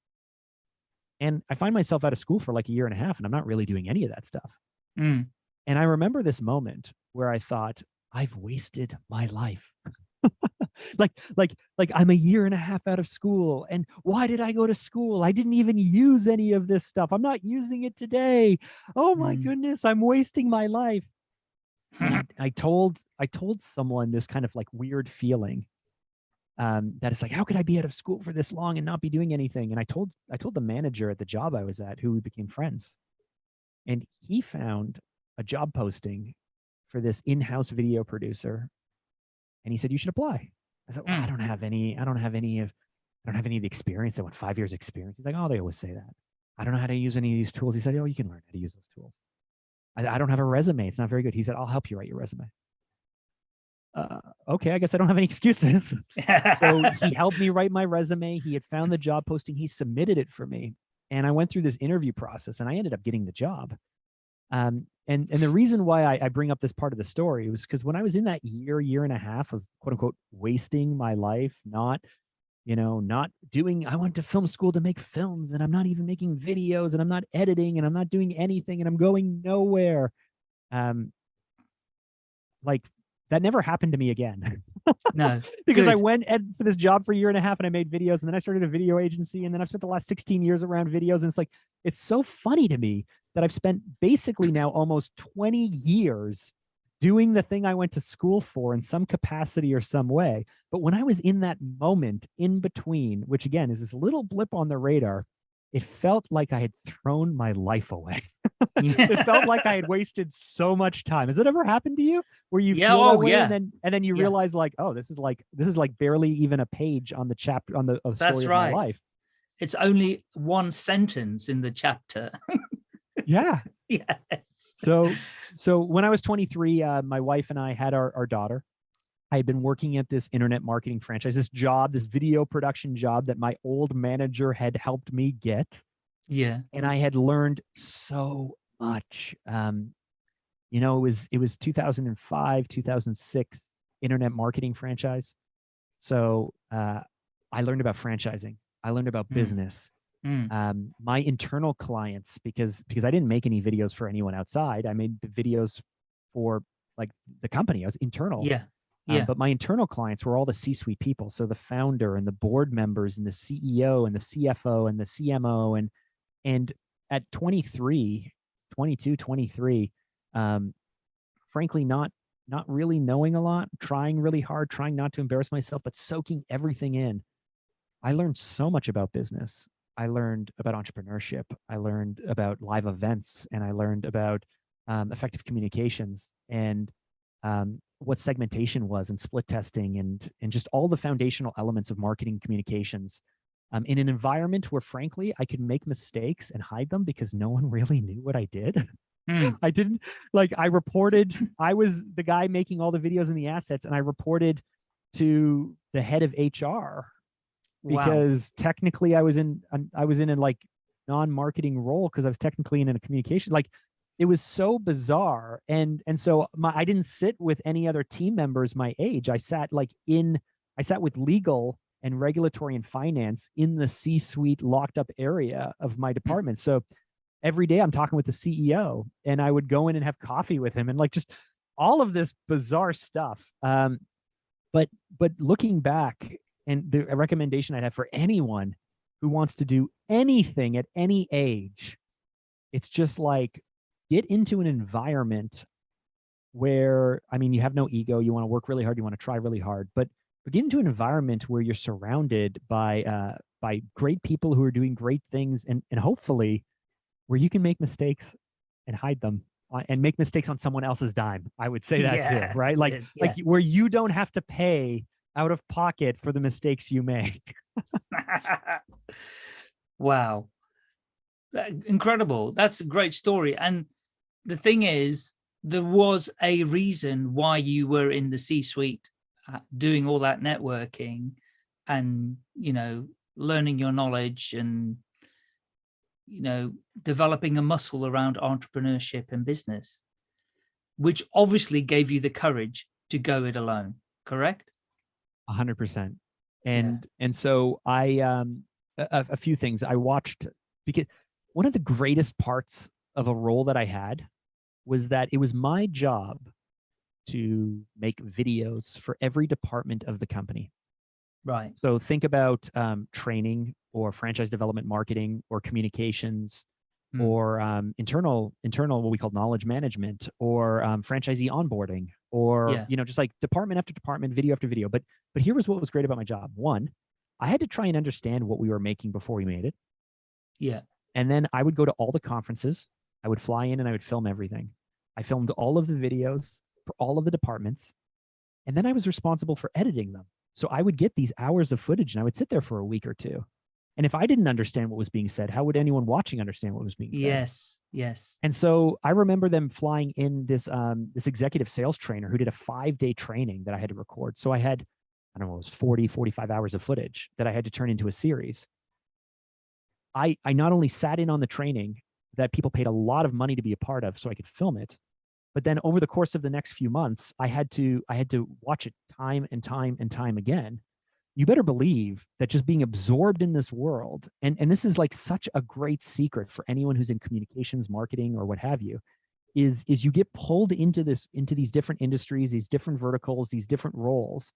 Speaker 3: And I find myself out of school for like a year and a half, and I'm not really doing any of that stuff.
Speaker 2: Mm.
Speaker 3: And I remember this moment where I thought, I've wasted my life. like, like, like I'm a year and a half out of school. And why did I go to school? I didn't even use any of this stuff. I'm not using it today. Oh my
Speaker 2: Mm.
Speaker 3: goodness, I'm wasting my life. I, I told I told someone this kind of like weird feeling um, that it's like, how could I be out of school for this long and not be doing anything? And I told I told the manager at the job I was at, who we became friends, and he found a job posting for this in-house video producer, and he said you should apply. I said, well, I
Speaker 2: Mm.
Speaker 3: don't have any, I don't have any of, I don't have any of the experience. I want five years experience. He's like, oh, they always say that. I don't know how to use any of these tools. He said, oh, you can learn how to use those tools. I, I don't have a resume. It's not very good. He said, I'll help you write your resume. Uh, okay, I guess I don't have any excuses. so he helped me write my resume. He had found the job posting. He submitted it for me, and I went through this interview process, and I ended up getting the job. Um, and and the reason why I, I bring up this part of the story was because when I was in that year, year and a half of quote unquote wasting my life, not you know, not doing. I went to film school to make films, and I'm not even making videos, and I'm not editing, and I'm not doing anything, and I'm going nowhere. Um, like that never happened to me again.
Speaker 2: No.
Speaker 3: because I went for this job for a year and a half and I made videos and then I started a video agency and then I've spent the last 16 years around videos and it's like it's so funny to me that I've spent basically now almost 20 years doing the thing I went to school for in some capacity or some way. But when I was in that moment in between, which again is this little blip on the radar, it felt like I had thrown my life away. it felt like I had wasted so much time. Has it ever happened to you where you
Speaker 2: Yeah,
Speaker 3: feel
Speaker 2: oh,
Speaker 3: way
Speaker 2: yeah.
Speaker 3: and then and then you
Speaker 2: Yeah.
Speaker 3: realize like, oh, this is like this is like barely even a page on the chapter on the of story
Speaker 2: That's
Speaker 3: of
Speaker 2: right.
Speaker 3: my life.
Speaker 2: It's only one sentence in the chapter.
Speaker 3: Yeah.
Speaker 2: yes.
Speaker 3: So so when I was 23, uh, my wife and I had our, our daughter. I had been working at this internet marketing franchise, this job, this video production job that my old manager had helped me get.
Speaker 2: Yeah.
Speaker 3: and I had learned so much. Um, you know, it was it was 2005, 2006 internet marketing franchise. So uh, I learned about franchising. I learned about
Speaker 2: Mm.
Speaker 3: business.
Speaker 2: Mm.
Speaker 3: Um, my internal clients, because because I didn't make any videos for anyone outside. I made the videos for like the company. I was internal.
Speaker 2: Yeah.
Speaker 3: Uh,
Speaker 2: Yeah.
Speaker 3: but my internal clients were all the C-suite people. So the founder and the board members and the CEO and the CFO and the CMO and and at 23, 22, 23, um, frankly, not not really knowing a lot, trying really hard, trying not to embarrass myself, but soaking everything in. I learned so much about business. I learned about entrepreneurship. I learned about live events, and I learned about um, effective communications and um, what segmentation was and split testing and and just all the foundational elements of marketing communications um, in an environment where frankly I could make mistakes and hide them because no one really knew what I did.
Speaker 2: Mm.
Speaker 3: I didn't like I reported I was the guy making all the videos and the assets and I reported to the head of HR
Speaker 2: Wow.
Speaker 3: because technically I was in I was in a like non-marketing role because I was technically in a communication like it was so bizarre. And and so my I didn't sit with any other team members my age. I sat like in I sat with legal and regulatory and finance in the C-suite locked up area of my department. So every day I'm talking with the CEO and I would go in and have coffee with him and like just all of this bizarre stuff. Um but but looking back and the recommendation I'd have for anyone who wants to do anything at any age, it's just like get into an environment where I mean you have no ego, you want to work really hard, you want to try really hard, but but get into an environment where you're surrounded by uh by great people who are doing great things and and hopefully where you can make mistakes and hide them uh, and make mistakes on someone else's dime. I would say that too, right? Like like where you don't have to pay out of pocket for the mistakes you make.
Speaker 2: wow. Incredible. That's a great story. And the thing is, there was a reason why you were in the C-suite uh, doing all that networking and, you know, learning your knowledge and, you know, developing a muscle around entrepreneurship and business, which obviously gave you the courage to go it alone, correct?
Speaker 3: A hundred percent. And and so I um a, a- few things I watched because one of the greatest parts of a role that I had was that it was my job to make videos for every department of the company.
Speaker 2: Right.
Speaker 3: So think about um, training or franchise development marketing or communications
Speaker 2: Hmm.
Speaker 3: or um, internal internal what we call knowledge management or um, franchisee onboarding or
Speaker 2: Yeah.
Speaker 3: you know just like department after department video after video. But but here was what was great about my job. One i had to try and understand what we were making before we made it.
Speaker 2: Yeah.
Speaker 3: and then i would go to all the conferences. I would fly in and i would film everything. I filmed all of the videos for all of the departments. And then i was responsible for editing them. So i would get these hours of footage and i would sit there for a week or two and if i didn't understand what was being said how would anyone watching understand what was being said
Speaker 2: Yes. Yes.
Speaker 3: and so I remember them flying in this um, this executive sales trainer who did a five day training that I had to record. So I had, I don't know, it was 40, 45 hours of footage that I had to turn into a series. I I not only sat in on the training that people paid a lot of money to be a part of so I could film it, but then over the course of the next few months, I had to I had to watch it time and time and time again. You better believe that just being absorbed in this world, and, and this is like such a great secret for anyone who's in communications, marketing, or what have you, is is you get pulled into this into these different industries, these different verticals, these different roles,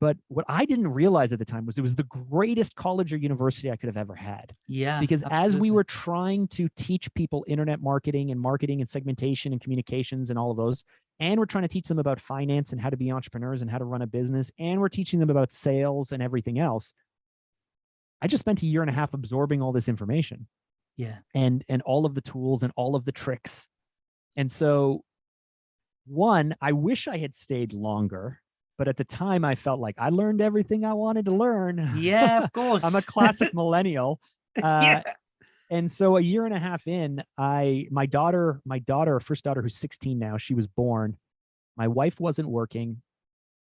Speaker 3: But what I didn't realize at the time was it was the greatest college or university I could have ever had.
Speaker 2: Yeah.
Speaker 3: Because as we were trying to teach people internet marketing and marketing and segmentation and communications and all of those, and we're trying to teach them about finance and how to be entrepreneurs and how to run a business, and we're teaching them about sales and everything else. I just spent a year and a half absorbing all this information
Speaker 2: Yeah.
Speaker 3: and and all of the tools and all of the tricks. And so one, I wish I had stayed longer, but at the time I felt like I learned everything I wanted to learn.
Speaker 2: Yeah, of course.
Speaker 3: I'm a classic millennial. Uh,
Speaker 2: yeah.
Speaker 3: And so a year and a half in, I my daughter, my daughter, first daughter who's 16 now, she was born. My wife wasn't working.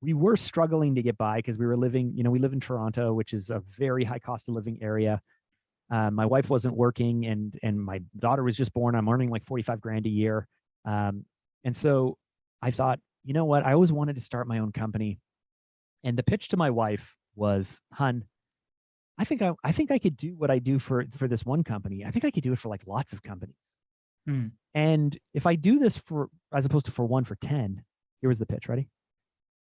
Speaker 3: We were struggling to get by because we were living, you know, we live in Toronto, which is a very high cost of living area. Uh, my wife wasn't working and and my daughter was just born. I'm earning like 45 grand a year. Um, and so I thought, you know what? I always wanted to start my own company. And the pitch to my wife was, hun, I think I, I think I could do what I do for for this one company. I think I could do it for like lots of companies.
Speaker 2: Hmm.
Speaker 3: And if I do this for as opposed to for one for 10, here was the pitch. Ready?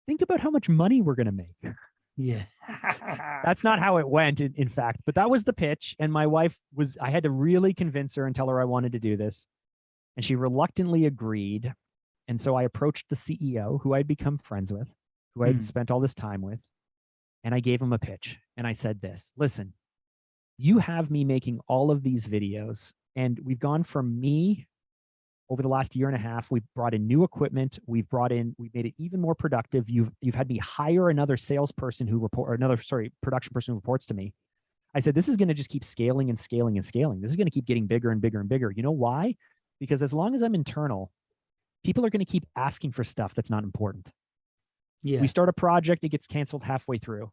Speaker 3: Think about how much money we're gonna make.
Speaker 2: Yeah.
Speaker 3: That's not how it went, in, in fact, but that was the pitch. And my wife was, I had to really convince her and tell her I wanted to do this. And she reluctantly agreed. And so I approached the CEO who I'd become friends with, who I'd
Speaker 2: Hmm.
Speaker 3: spent all this time with. And I gave him a pitch. And I said this listen, you have me making all of these videos. And we've gone from me over the last year and a half. We've brought in new equipment. We've brought in, we've made it even more productive. You've you've had me hire another salesperson who report or another, sorry, production person who reports to me. I said, this is going to just keep scaling and scaling and scaling. This is going to keep getting bigger and bigger and bigger. You know why? Because as long as I'm internal, people are going to keep asking for stuff that's not important.
Speaker 2: yeah.
Speaker 3: We start a project, it gets canceled halfway through.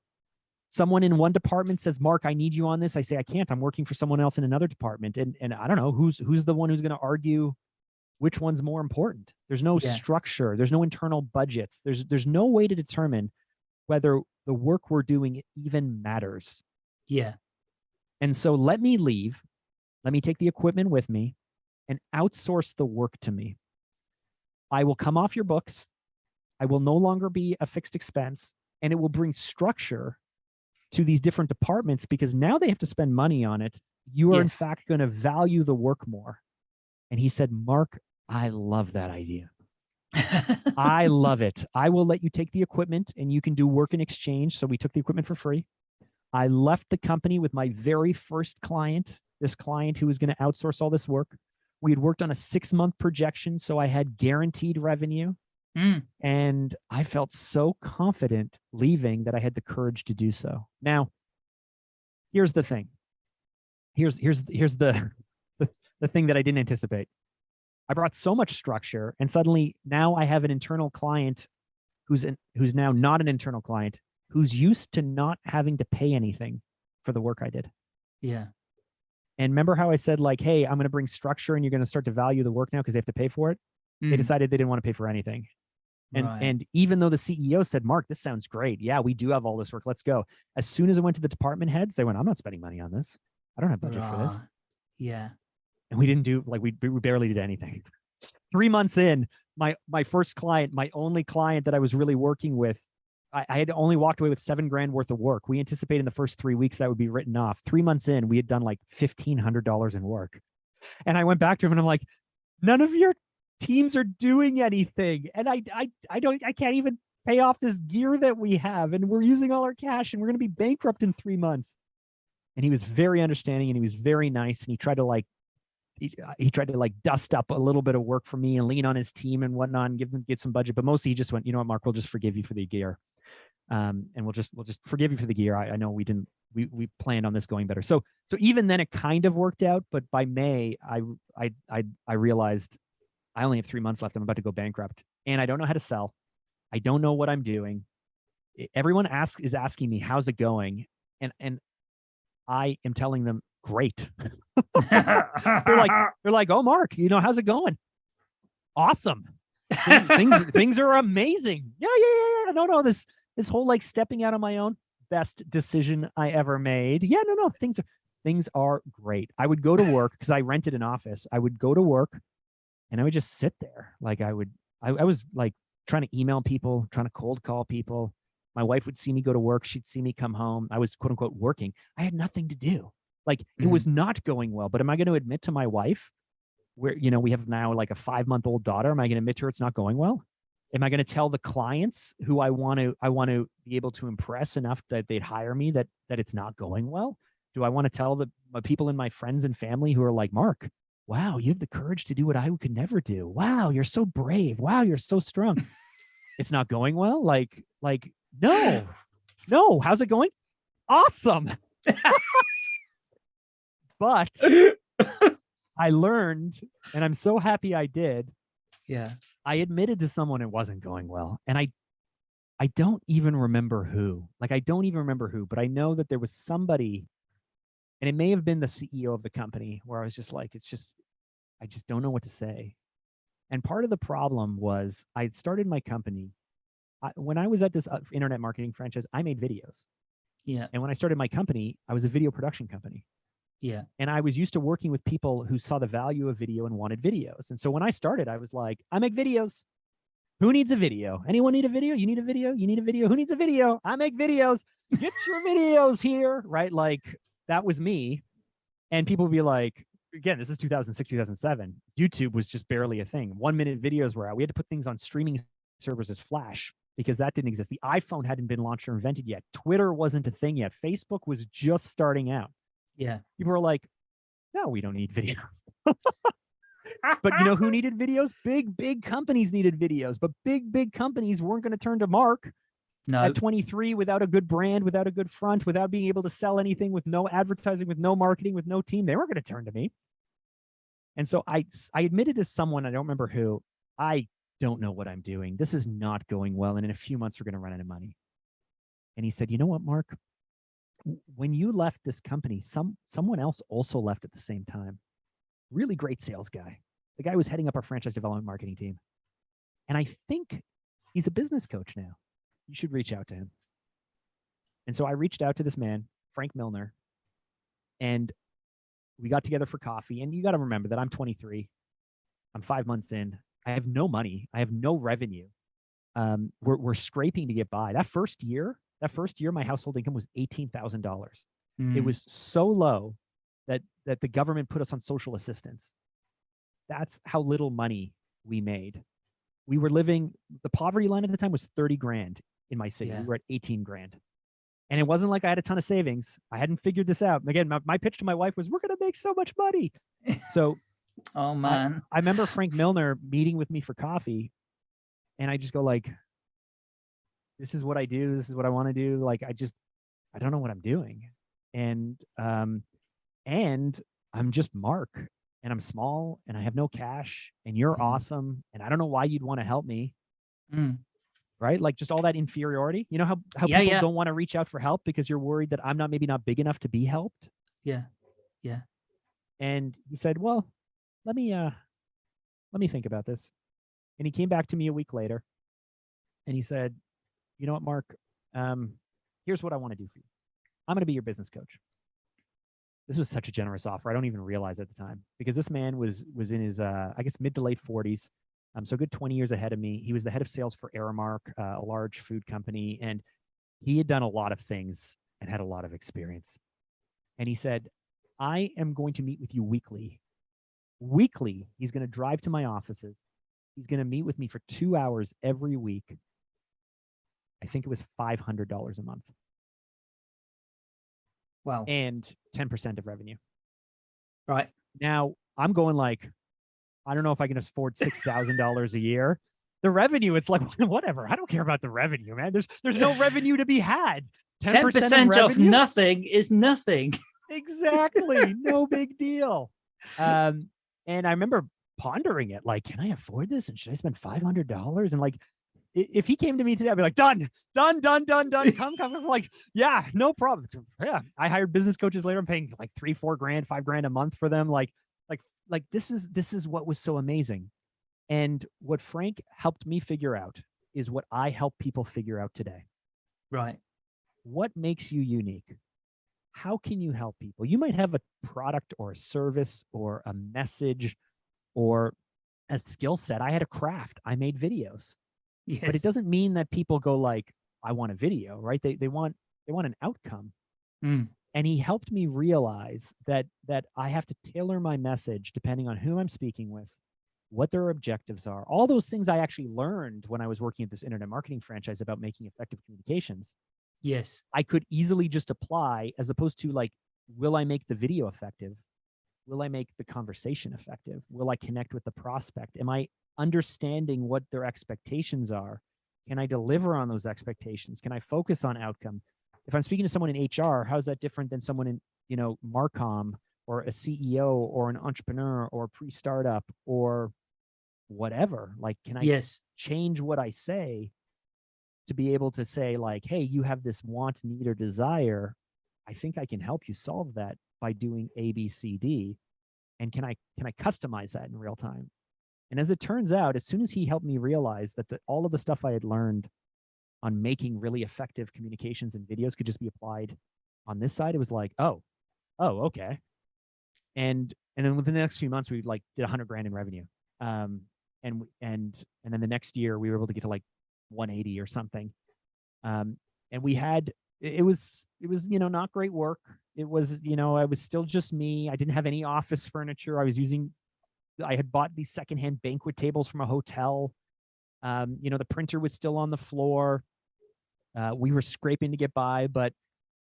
Speaker 3: Someone in one department says, Mark, I need you on this. I say, I can't. I'm working for someone else in another department. And and I don't know who's who's the one who's going to argue which one's more important. There's no
Speaker 2: Yeah.
Speaker 3: structure, there's no internal budgets. There's there's no way to determine whether the work we're doing even matters.
Speaker 2: yeah.
Speaker 3: And so let me leave. Let me take the equipment with me and outsource the work to me. I will come off your books. I will no longer be a fixed expense and it will bring structure to these different departments because now they have to spend money on it. You are in fact going to value the work more. And he said, Mark, I love that idea. I love it. I will let you take the equipment and you can do work in exchange. So we took the equipment for free. I left the company with my very first client, this client who was going to outsource all this work. We had worked on a six month projection. So I had guaranteed revenue.
Speaker 2: Mm,
Speaker 3: And I felt so confident leaving that I had the courage to do so. Now, here's the thing. Here's here's here's the the, the thing that I didn't anticipate. I brought so much structure, and suddenly now I have an internal client who's an, who's now not an internal client, who's used to not having to pay anything for the work I did.
Speaker 2: yeah.
Speaker 3: And remember how I said like, "Hey, I'm going to bring structure, and you're going to start to value the work now because they have to pay for it." They
Speaker 2: Mm,
Speaker 3: decided they didn't want to pay for anything. And
Speaker 2: right.
Speaker 3: and even though the CEO said, Mark, this sounds great. Yeah, we do have all this work. Let's go. As soon as it went to the department heads, they went, I'm not spending money on this. I don't have budget for this.
Speaker 2: Yeah.
Speaker 3: And we didn't do like we we barely did anything. Three months in, my my first client, my only client that I was really working with, I, I had only walked away with seven grand worth of work. We anticipated in the first three weeks that would be written off. Three months in, we had done like fifteen hundred dollars in work. And I went back to him and I'm like, none of your teams are doing anything. And I I I don't I can't even pay off this gear that we have. And we're using all our cash and we're gonna be bankrupt in three months. And he was very understanding and he was very nice. And he tried to like he, uh, he tried to like dust up a little bit of work for me and lean on his team and whatnot and give them get some budget. But mostly he just went, you know what, Mark, we'll just forgive you for the gear. Um, and we'll just we'll just forgive you for the gear. I, I know we didn't we we planned on this going better. So so even then it kind of worked out, but by May I I I I realized I only have three months left. I'm about to go bankrupt. And I don't know how to sell. I don't know what I'm doing. Everyone asks is asking me, how's it going? And and I am telling them, great. They're like, they're like, oh, Mark, you know, how's it going? Awesome. Things things, things are amazing. Yeah, yeah, yeah, yeah. No, no, this this whole like stepping out on my own, best decision I ever made. Yeah, no, no, things are things are great. I would go to work because I rented an office. I would go to work and I would just sit there. Like I would I, I was like trying to email people, trying to cold call people. My wife would see me go to work. She'd see me come home. I was quote unquote working. I had nothing to do. Like it
Speaker 2: Mhm.
Speaker 3: was not going well. But am I going to admit to my wife, where you know we have now like a five month old daughter? Am I going to admit to her it's not going well? Am I going to tell the clients who I want to I want to be able to impress enough that they'd hire me that that it's not going well? Do I want to tell the people in my friends and family who are like, Mark, wow, you have the courage to do what I could never do. Wow, you're so brave. Wow, you're so strong. it's not going well. Like, like, no, no. How's it going? Awesome. but I learned, and I'm so happy I did.
Speaker 2: Yeah.
Speaker 3: I admitted to someone it wasn't going well, and I, I don't even remember who. Like, I don't even remember who, but I know that there was somebody, and it may have been the CEO of the company, where I was just like, it's just, I just don't know what to say. And part of the problem was I had started my company. I, when I was at this uh, internet marketing franchise, I made videos.
Speaker 2: Yeah.
Speaker 3: And when I started my company, I was a video production company.
Speaker 2: Yeah.
Speaker 3: And I was used to working with people who saw the value of video and wanted videos. And so when I started, I was like, I make videos. Who needs a video? Anyone need a video? You need a video? You need a video? Who needs a video? I make videos. Get your videos here. Right. Like that was me. And people would be like, again, this is 2006, 2007. YouTube was just barely a thing. One minute videos were out. We had to put things on streaming servers as Flash because that didn't exist. The iPhone hadn't been launched or invented yet. Twitter wasn't a thing yet. Facebook was just starting out.
Speaker 2: Yeah.
Speaker 3: People were like, no, we don't need videos. but you know who needed videos? Big, big companies needed videos, but big, big companies weren't going to turn to Mark
Speaker 2: No.
Speaker 3: at 23 without a good brand, without a good front, without being able to sell anything, with no advertising, with no marketing, with no team. They weren't going to turn to me. And so I, I admitted to someone, I don't remember who, I don't know what I'm doing. This is not going well. And in a few months, we're going to run out of money. And he said, you know what, Mark? When you left this company, some someone else also left at the same time. Really great sales guy. The guy was heading up our franchise development marketing team. And I think he's a business coach now. You should reach out to him. And so I reached out to this man, Frank Milner, and we got together for coffee. And you got to remember that I'm 23. I'm five months in. I have no money. I have no revenue. Um, we're, we're scraping to get by. That first year, that first year, my household income was $18,000. It
Speaker 2: Mm.
Speaker 3: was so low that that the government put us on social assistance. That's how little money we made. We were living the poverty line at the time was 30 grand in my city.
Speaker 2: Yeah.
Speaker 3: We were at 18 grand. And it wasn't like I had a ton of savings. I hadn't figured this out. Again, my, my pitch to my wife was, we're going to make so much money. So
Speaker 2: Oh man.
Speaker 3: I remember Frank Milner meeting with me for coffee, and I just go like, "This is what I do. This is what I want to do. Like, I just, I don't know what I'm doing, and um, and I'm just Mark, and I'm small, and I have no cash, and you're
Speaker 2: Mhm.
Speaker 3: awesome, and I don't know why you'd want to help me,
Speaker 2: Mm.
Speaker 3: Right? Like just all that inferiority. You know how how
Speaker 2: Yeah,
Speaker 3: people
Speaker 2: yeah.
Speaker 3: don't want to reach out for help because you're worried that I'm not maybe not big enough to be helped.
Speaker 2: Yeah. Yeah.
Speaker 3: And he said, "Well, let me uh let me think about this." And he came back to me a week later and he said, "You know what, Mark? Um here's what I want to do for you. I'm going to be your business coach." This was such a generous offer. I don't even realize at the time because this man was was in his uh I guess mid to late 40s. Um so a good 20 years ahead of me. He was the head of sales for Aramark, uh, a large food company and he had done a lot of things and had a lot of experience. And he said, I am going to meet with you weekly. Weekly, he's going to drive to my offices. He's going to meet with me for two hours every week. I think it was $500 a month
Speaker 2: Wow.
Speaker 3: and 10% of revenue.
Speaker 2: Right.
Speaker 3: Now I'm going like, I don't know if I can afford $6,000 a year. The revenue, it's like, whatever. I don't care about the revenue, man. There's, there's no revenue to be had.
Speaker 2: Ten percent of
Speaker 3: revenue?
Speaker 2: nothing is nothing.
Speaker 3: exactly no big deal um and i remember pondering it like can i afford this and should i spend $500 and like if he came to me today i'd be like done done done done done come come come like yeah no problem yeah i hired business coaches later i'm paying like three four grand five grand a month for them like like like this is this is what was so amazing and what frank helped me figure out is what i help people figure out today
Speaker 2: Right.
Speaker 3: what makes you unique how can you help people you might have a product or a service or a message or a skill set i had a craft i made videos
Speaker 2: Yes.
Speaker 3: but it doesn't mean that people go like I want a video, right? They they want they want an outcome.
Speaker 2: Mm.
Speaker 3: And he helped me realize that that I have to tailor my message depending on who I'm speaking with, what their objectives are. All those things I actually learned when I was working at this internet marketing franchise about making effective communications.
Speaker 2: Yes.
Speaker 3: I could easily just apply as opposed to like, will I make the video effective? Will I make the conversation effective? Will I connect with the prospect? Am I understanding what their expectations are? Can I deliver on those expectations? Can I focus on outcome? If I'm speaking to someone in HR, how's that different than someone in, you know, Marcom or a CEO or an entrepreneur or pre-startup or whatever? Like, can I
Speaker 2: Yes.
Speaker 3: change what I say to be able to say like, hey, you have this want, need, or desire. I think I can help you solve that by doing A, B, C, D. And can I can I customize that in real time? And as it turns out, as soon as he helped me realize that the, all of the stuff I had learned on making really effective communications and videos could just be applied on this side, it was like, oh, oh, okay. And and then within the next few months, we like did a hundred grand in revenue. Um, and and and then the next year we were able to get to like 180 or something. Um, and we had it it was it was you know not great work. It was you know I was still just me. I didn't have any office furniture. I was using I had bought these secondhand banquet tables from a hotel. Um, you know the printer was still on the floor. Uh, we were scraping to get by, but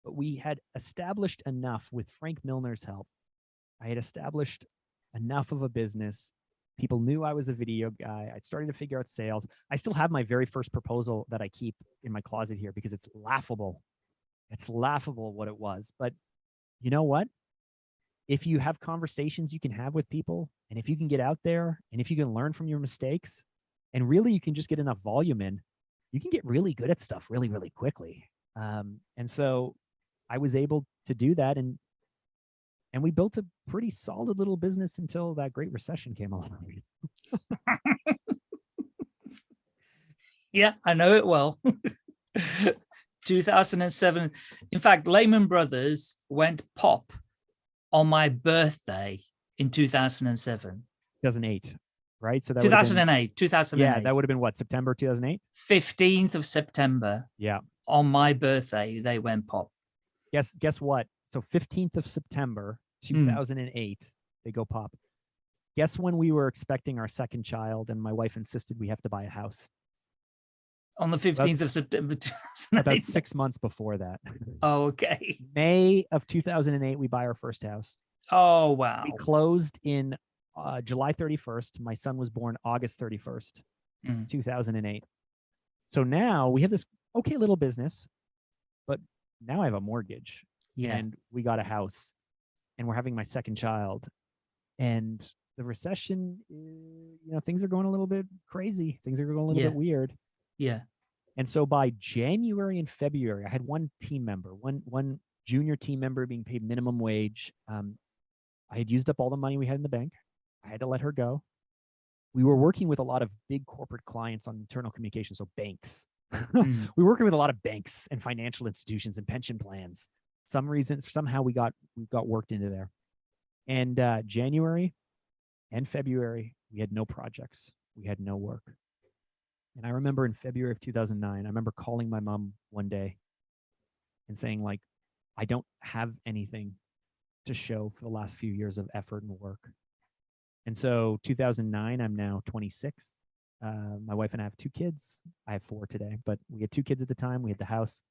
Speaker 3: but we had established enough with Frank Milner's help. I had established enough of a business people knew I was a video guy. I started to figure out sales. I still have my very first proposal that I keep in my closet here because it's laughable. It's laughable what it was. But you know what? If you have conversations you can have with people, and if you can get out there, and if you can learn from your mistakes, and really you can just get enough volume in, you can get really good at stuff really, really quickly. Um, and so I was able to do that and and we built a pretty solid little business until that great recession came along.
Speaker 2: Yeah, I know it well. 2007. In fact, Lehman Brothers went pop on my birthday in 2007.
Speaker 3: 2008, right? So that would've been-
Speaker 2: 2008, 2008.
Speaker 3: yeah, that would have been what September 2008.
Speaker 2: 15th of September
Speaker 3: Yeah.
Speaker 2: on my birthday, they went pop.
Speaker 3: Guess guess what? So 15th of September
Speaker 2: Mm.
Speaker 3: 2008, they go pop. Guess when we were expecting our second child, and my wife insisted we have to buy a house.
Speaker 2: On the 15th
Speaker 3: That's
Speaker 2: of September
Speaker 3: About six months before that,
Speaker 2: Oh, okay.
Speaker 3: May of 2008, we buy our first house.
Speaker 2: Oh, wow.
Speaker 3: We closed in uh, July 31st. My son was born August 31st,
Speaker 2: Mm.
Speaker 3: 2008. So now we have this okay little business, but now I have a mortgage
Speaker 2: Yeah.
Speaker 3: and we got a house and we're having my second child. And the recession, uh, you know, things are going a little bit crazy. Things are going a little
Speaker 2: Yeah.
Speaker 3: bit weird.
Speaker 2: Yeah.
Speaker 3: And so by January and February, I had one team member, one one junior team member being paid minimum wage. Um, I had used up all the money we had in the bank. I had to let her go. We were working with a lot of big corporate clients on internal communication, so banks.
Speaker 2: Mm.
Speaker 3: we were working with a lot of banks and financial institutions and pension plans. Some reasons, somehow we got we got worked into there. And uh, January and February, we had no projects. We had no work. And I remember in February of 2009, I remember calling my mom one day and saying like, I don't have anything to show for the last few years of effort and work. And so 2009, I'm now 26. Uh, my wife and I have two kids. I have four today, but we had two kids at the time. We had the house,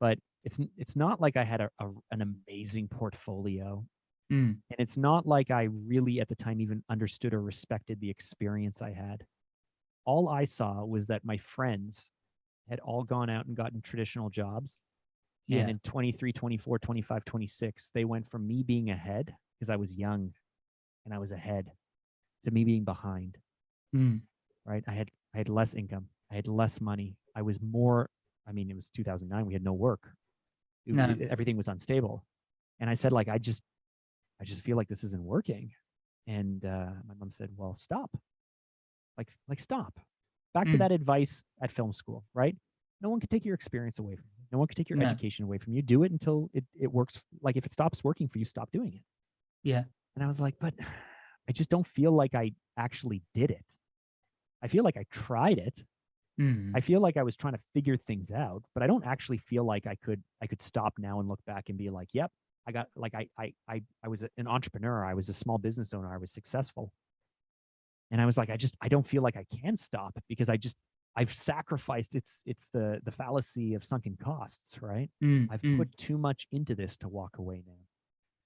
Speaker 3: but it's it's not like I had a, a an amazing portfolio,
Speaker 2: Mm.
Speaker 3: and it's not like I really at the time even understood or respected the experience I had. All I saw was that my friends had all gone out and gotten traditional jobs.
Speaker 2: Yeah.
Speaker 3: And in 23, 24, 25, 26, they went from me being ahead because I was young and I was ahead to me being behind
Speaker 2: Mm.
Speaker 3: right? I had I had less income. I had less money. I was more. I mean, it was 2009. We had no work. It-
Speaker 2: No.
Speaker 3: it- everything was unstable, and I said like, I just, I just feel like this isn't working. And uh, my mom said, well, stop. Like, like stop. Back to
Speaker 2: Mm.
Speaker 3: that advice at film school, right? No one can take your experience away from you. No one can take your
Speaker 2: No.
Speaker 3: education away from you. Do it until it, it works. Like if it stops working for you, stop doing it.
Speaker 2: Yeah.
Speaker 3: And I was like, but I just don't feel like I actually did it. I feel like I tried it,
Speaker 2: Mm.
Speaker 3: I feel like I was trying to figure things out, but I don't actually feel like I could I could stop now and look back and be like, yep, I got like I I I I was an entrepreneur, I was a small business owner, I was successful. And I was like, I just I don't feel like I can stop because I just I've sacrificed it's it's the the fallacy of sunken costs, right?
Speaker 2: Mm,
Speaker 3: I've
Speaker 2: mm.
Speaker 3: put too much into this to walk away now.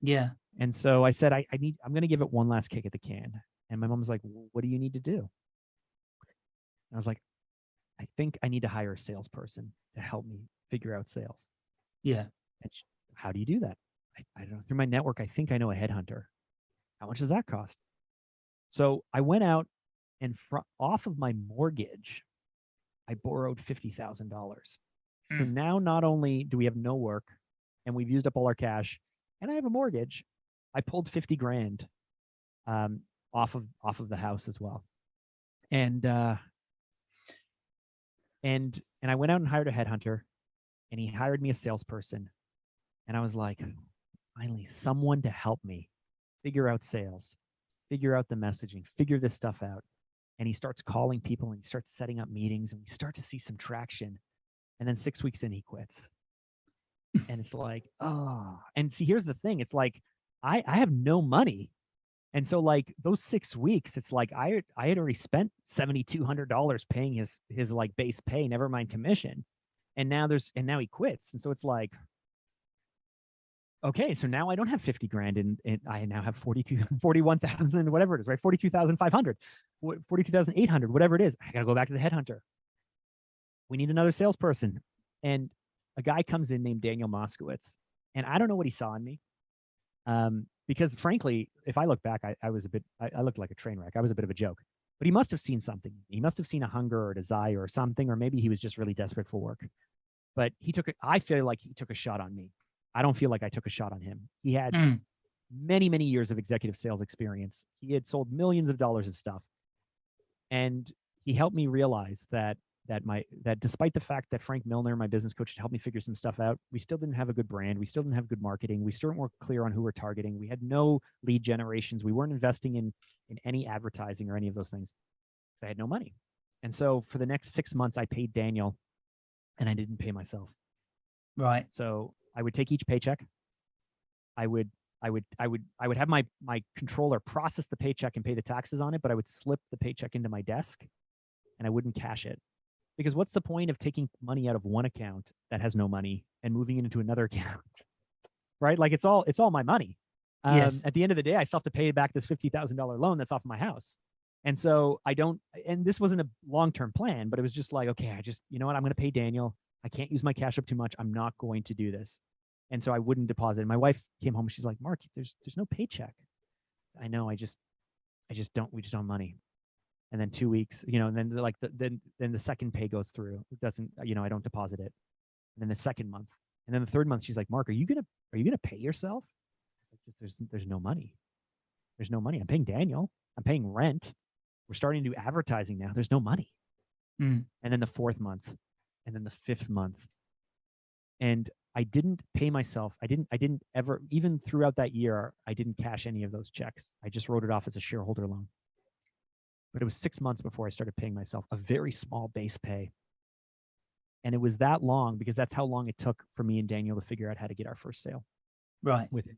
Speaker 2: Yeah.
Speaker 3: And so I said, I, I need, I'm going to give it one last kick at the can. And my mom's like, what do you need to do? And I was like, I think I need to hire a salesperson to help me figure out sales.
Speaker 2: Yeah.
Speaker 3: And she, how do you do that? I, I don't know. Through my network, I think I know a headhunter. How much does that cost? So I went out and off of my mortgage, I borrowed $50,000. So
Speaker 2: Mm.
Speaker 3: now not only do we have no work and we've used up all our cash and I have a mortgage, I pulled 50 grand um, off of off of the house as well. And uh and and I went out and hired a headhunter and he hired me a salesperson. And I was like, finally, someone to help me figure out sales, figure out the messaging, figure this stuff out. And he starts calling people and he starts setting up meetings and we start to see some traction. And then six weeks in, he quits. And it's like, oh, and see, here's the thing. It's like, I, I have no money. And so like those six weeks, it's like I I had already spent seventy two hundred dollars paying his his like base pay, never mind commission. And now there's and now he quits. And so it's like, okay, so now I don't have 50 grand and, and I now have 42, 41,000, whatever it is, right? 42,500, 42,800, whatever it is. I got to go back to the headhunter. We need another salesperson. And a guy comes in named Daniel Moskowitz. And I don't know what he saw in me. Um, because frankly, if I look back, I, I was a bit, I, I looked like a train wreck. I was a bit of a joke, but he must have seen something. He must have seen a hunger or a desire or something, or maybe he was just really desperate for work. But he took it, I feel like he took a shot on me. I don't feel like I took a shot on him. He had
Speaker 2: Mm.
Speaker 3: many, many years of executive sales experience. He had sold millions of dollars of stuff. And he helped me realize that that my that despite the fact that Frank Milner, my business coach, had helped me figure some stuff out, we still didn't have a good brand. We still didn't have good marketing. We still weren't clear on who we're targeting. We had no lead generations. We weren't investing in in any advertising or any of those things because I had no money. And so for the next six months, I paid Daniel and I didn't pay myself.
Speaker 2: Right.
Speaker 3: So I would take each paycheck. I would I would I would I would have my my controller process the paycheck and pay the taxes on it, but I would slip the paycheck into my desk and I wouldn't cash it. Because what's the point of taking money out of one account that has no money and moving it into another account? right? Like it's all it's all my money. Um,
Speaker 2: Yes.
Speaker 3: At the end of the day, I still have to pay back this fifty thousand dollar loan that's off of my house. And so I don't. And this wasn't a long term plan, but it was just like, okay, I just you know what? I'm going to pay Daniel. I can't use my cash up too much. I'm not going to do this. And so I wouldn't deposit. And my wife came home. She's like, Mark, there's there's no paycheck. I know. I just I just don't. We just don't have money. And then two weeks, you know, and then like the, then then the second pay goes through. It doesn't. You know, I don't deposit it. And then the second month, and then the third month, she's like, Mark, are you gonna are you gonna pay yourself? Like, just there's there's no money. There's no money. I'm paying Daniel. I'm paying rent. We're starting to do advertising now. There's no money.
Speaker 2: Mm.
Speaker 3: And then the fourth month, and then the fifth month, and I didn't pay myself. I didn't. I didn't ever. Even throughout that year, I didn't cash any of those checks. I just wrote it off as a shareholder loan. But it was six months before I started paying myself a very small base pay. And it was that long because that's how long it took for me and Daniel to figure out how to get our first sale
Speaker 2: Right.
Speaker 3: with it.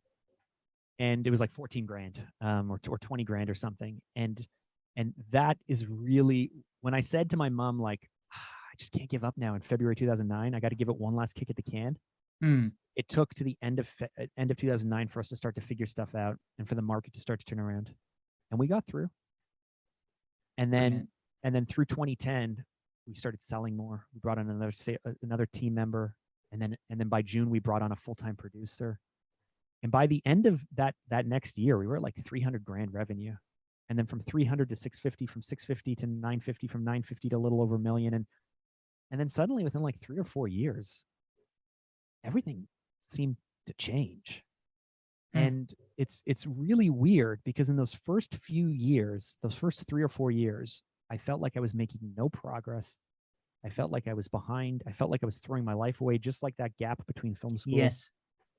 Speaker 3: And it was like 14 grand um, or, or 20 grand or something. And and that is really when I said to my mom, like, "Ah, I just can't give up now in February 2009. I got to give it one last kick at the can.
Speaker 2: Mm.
Speaker 3: It took to the end of end of 2009 for us to start to figure stuff out and for the market to start to turn around. And we got through. And then
Speaker 2: Brilliant.
Speaker 3: and then through 2010, we started selling more. We brought on another sa- uh, another team member, and then and then by June we brought on a full time producer. And by the end of that that next year, we were at like 300 grand revenue, and then from 300 to 650, from 650 to 950, from 950 to a little over a million, and and then suddenly within like three or four years, everything seemed to change.
Speaker 2: Hmm.
Speaker 3: And it's it's really weird because in those first few years, those first three or four years, I felt like I was making no progress. I felt like I was behind. I felt like I was throwing my life away, just like that gap between film school.
Speaker 2: Yes.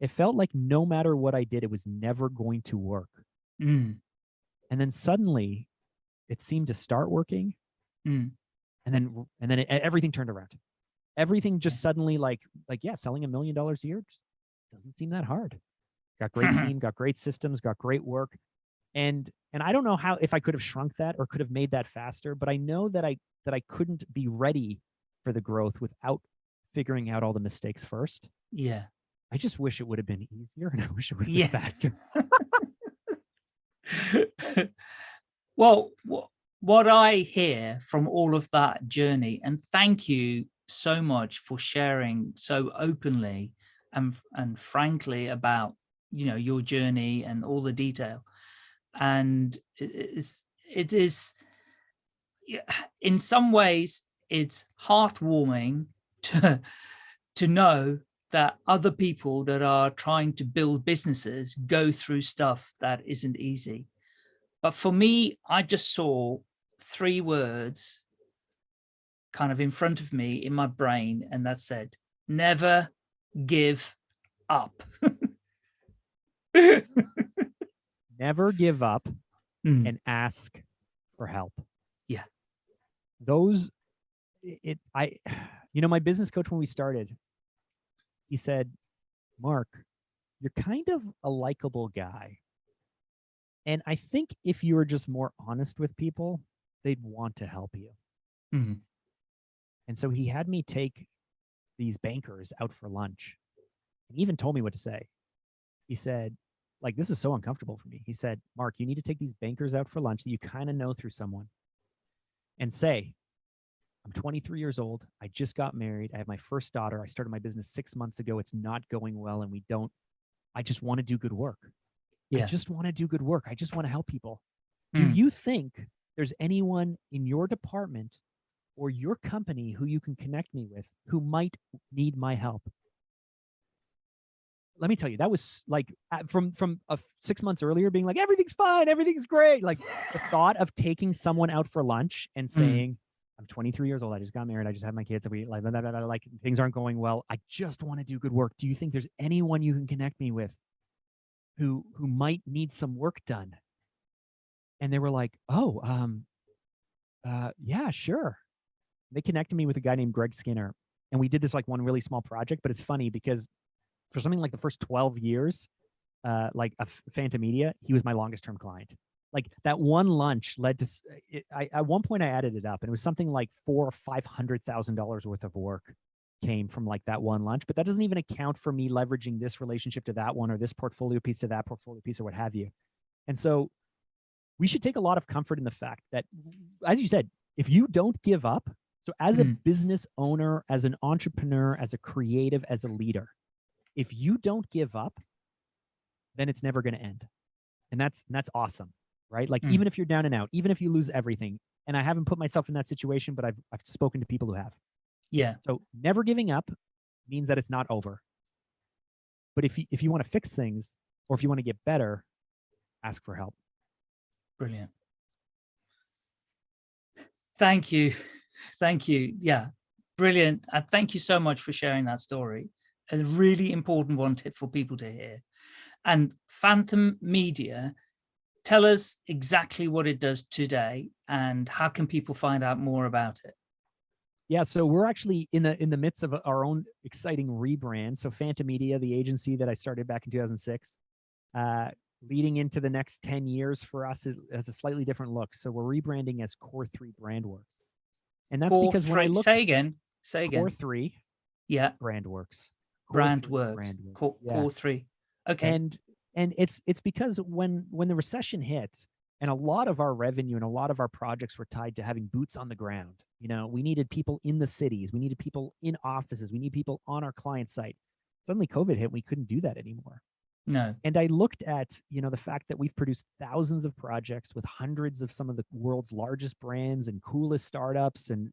Speaker 3: It felt like no matter what I did, it was never going to work.
Speaker 2: Mm.
Speaker 3: And then suddenly it seemed to start working.
Speaker 2: Mm.
Speaker 3: and then and then it, everything turned around. Everything just suddenly like like yeah, selling a million dollars a year just doesn't seem that hard. Got great mm-hmm. team, got great systems, got great work, and and I don't know how if I could have shrunk that or could have made that faster, but I know that I that I couldn't be ready for the growth without figuring out all the mistakes first.
Speaker 2: Yeah.
Speaker 3: I just wish it would have been easier and I wish it would have
Speaker 2: Yeah.
Speaker 3: been faster.
Speaker 2: well, wh- what I hear from all of that journey, and thank you so much for sharing so openly and and frankly about you know your journey and all the detail, and it is it is in some ways it's heartwarming to to know that other people that are trying to build businesses go through stuff that isn't easy. But for me, I just saw three words kind of in front of me in my brain, and that said, never give up.
Speaker 3: Never give up
Speaker 2: Mm,
Speaker 3: and ask for help.
Speaker 2: Yeah.
Speaker 3: Those it I you know my business coach when we started he said, "Mark, you're kind of a likable guy. And I think if you were just more honest with people, they'd want to help you."
Speaker 2: mhm,
Speaker 3: And so he had me take these bankers out for lunch. And he even told me what to say. He said, like, this is so uncomfortable for me. He said, Mark, you need to take these bankers out for lunch that you kind of know through someone and say, I'm 23 years old. I just got married. I have my first daughter. I started my business six months ago. It's not going well. And we don't, I just want to do good work. I just want to do good work. I just want to help people. Do
Speaker 2: Mm.
Speaker 3: you think there's anyone in your department or your company who you can connect me with who might need my help? Let me tell you, that was like from from a six months earlier, being like everything's fine, everything's great. Like the thought of taking someone out for lunch and saying, "I'm 23 years old. I just got married. I just had my kids. We like blah, blah, blah, like things aren't going well. I just want to do good work. Do you think there's anyone you can connect me with who who might need some work done?" And they were like, "Oh, um, uh, yeah, sure." They connected me with a guy named Greg Skinner, and we did this like one really small project. But it's funny because for something like the first 12 years, uh, like a Phanta Media, he was my longest term client. Like that one lunch led to, it, I, at one point I added it up and it was something like four or five hundred thousand dollars worth of work came from like that one lunch. But that doesn't even account for me leveraging this relationship to that one or this portfolio piece to that portfolio piece or what have you. And so we should take a lot of comfort in the fact that, as you said, if you don't give up, so as a
Speaker 2: Mm.
Speaker 3: business owner, as an entrepreneur, as a creative, as a leader, if you don't give up, then it's never going to end. And that's and that's awesome, right? Like
Speaker 2: Mm.
Speaker 3: even if you're down and out, even if you lose everything, and I haven't put myself in that situation, but I've I've spoken to people who have.
Speaker 2: Yeah.
Speaker 3: So never giving up means that it's not over. But if you if you want to fix things or if you want to get better, ask for help.
Speaker 2: Brilliant. Thank you. Thank you. Yeah, brilliant. And thank you so much for sharing that story. A really important one tip for people to hear. And Phanta Media, tell us exactly what it does today and how can people find out more about it?
Speaker 3: Yeah, so we're actually in the in the midst of our own exciting rebrand. So Phanta Media, the agency that I started back in 2006, uh, leading into the next 10 years for us is, has a slightly different look. So we're rebranding as Core Three Brandworks, and that's
Speaker 2: Core
Speaker 3: because when I
Speaker 2: three-
Speaker 3: look
Speaker 2: say again, say again.
Speaker 3: Core Three
Speaker 2: yeah,
Speaker 3: Brandworks,
Speaker 2: Brand
Speaker 3: Three
Speaker 2: works,
Speaker 3: Brandworks,
Speaker 2: core,
Speaker 3: yeah.
Speaker 2: core three. Okay.
Speaker 3: and and it's it's because when when the recession hit and a lot of our revenue and a lot of our projects were tied to having boots on the ground you know we needed people in the cities we needed people in offices we need people on our client site suddenly covid hit we couldn't do that anymore
Speaker 2: no.
Speaker 3: and i looked at you know the fact that we've produced thousands of projects with hundreds of some of the world's largest brands and coolest startups and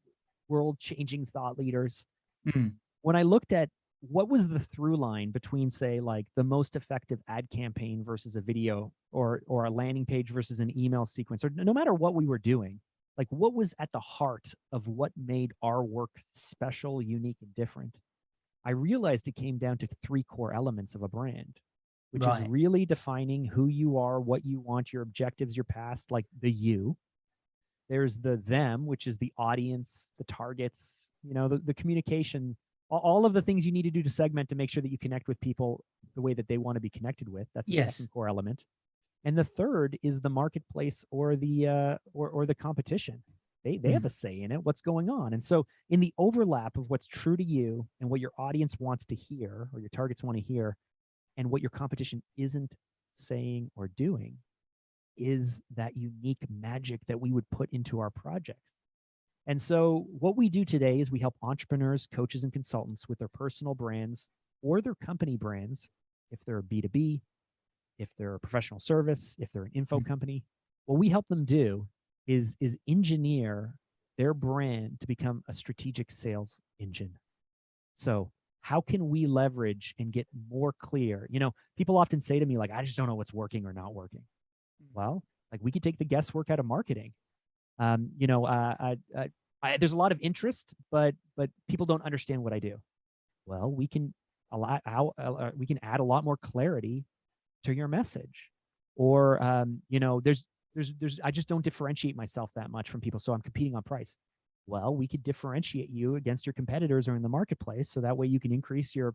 Speaker 3: world changing thought leaders
Speaker 2: Mm,
Speaker 3: when I looked at what was the through line between, say, like the most effective ad campaign versus a video or or a landing page versus an email sequence, or no matter what we were doing, like what was at the heart of what made our work special, unique, and different, I realized it came down to three core elements of a brand, which
Speaker 2: Right.
Speaker 3: is really defining who you are, what you want, your objectives, your past, like the you. there's the them, which is the audience, the targets, you know, the, the communication, all of the things you need to do to segment to make sure that you connect with people the way that they want to be connected with. That's the
Speaker 2: Yes.
Speaker 3: second core element. And the third is the marketplace or the uh, or or the competition. They they have a say in it. What's going on? And so in the overlap of what's true to you and what your audience wants to hear or your targets want to hear, and what your competition isn't saying or doing, is that unique magic that we would put into our projects. And so what we do today is we help entrepreneurs, coaches, and consultants with their personal brands or their company brands, if they're a B2B, if they're a professional service, if they're an info
Speaker 2: Mhm.
Speaker 3: company. What we help them do is, is engineer their brand to become a strategic sales engine. So how can we leverage and get more clear? You know, people often say to me, like, I just don't know what's working or not working. Well, like we could take the guesswork out of marketing. Um, you know, uh, I, I, I, there's a lot of interest, but but people don't understand what I do. Well, we can a lot how uh, we can add a lot more clarity to your message, or um, you know, there's there's there's I just don't differentiate myself that much from people, so I'm competing on price. Well, we could differentiate you against your competitors or in the marketplace, so that way you can increase your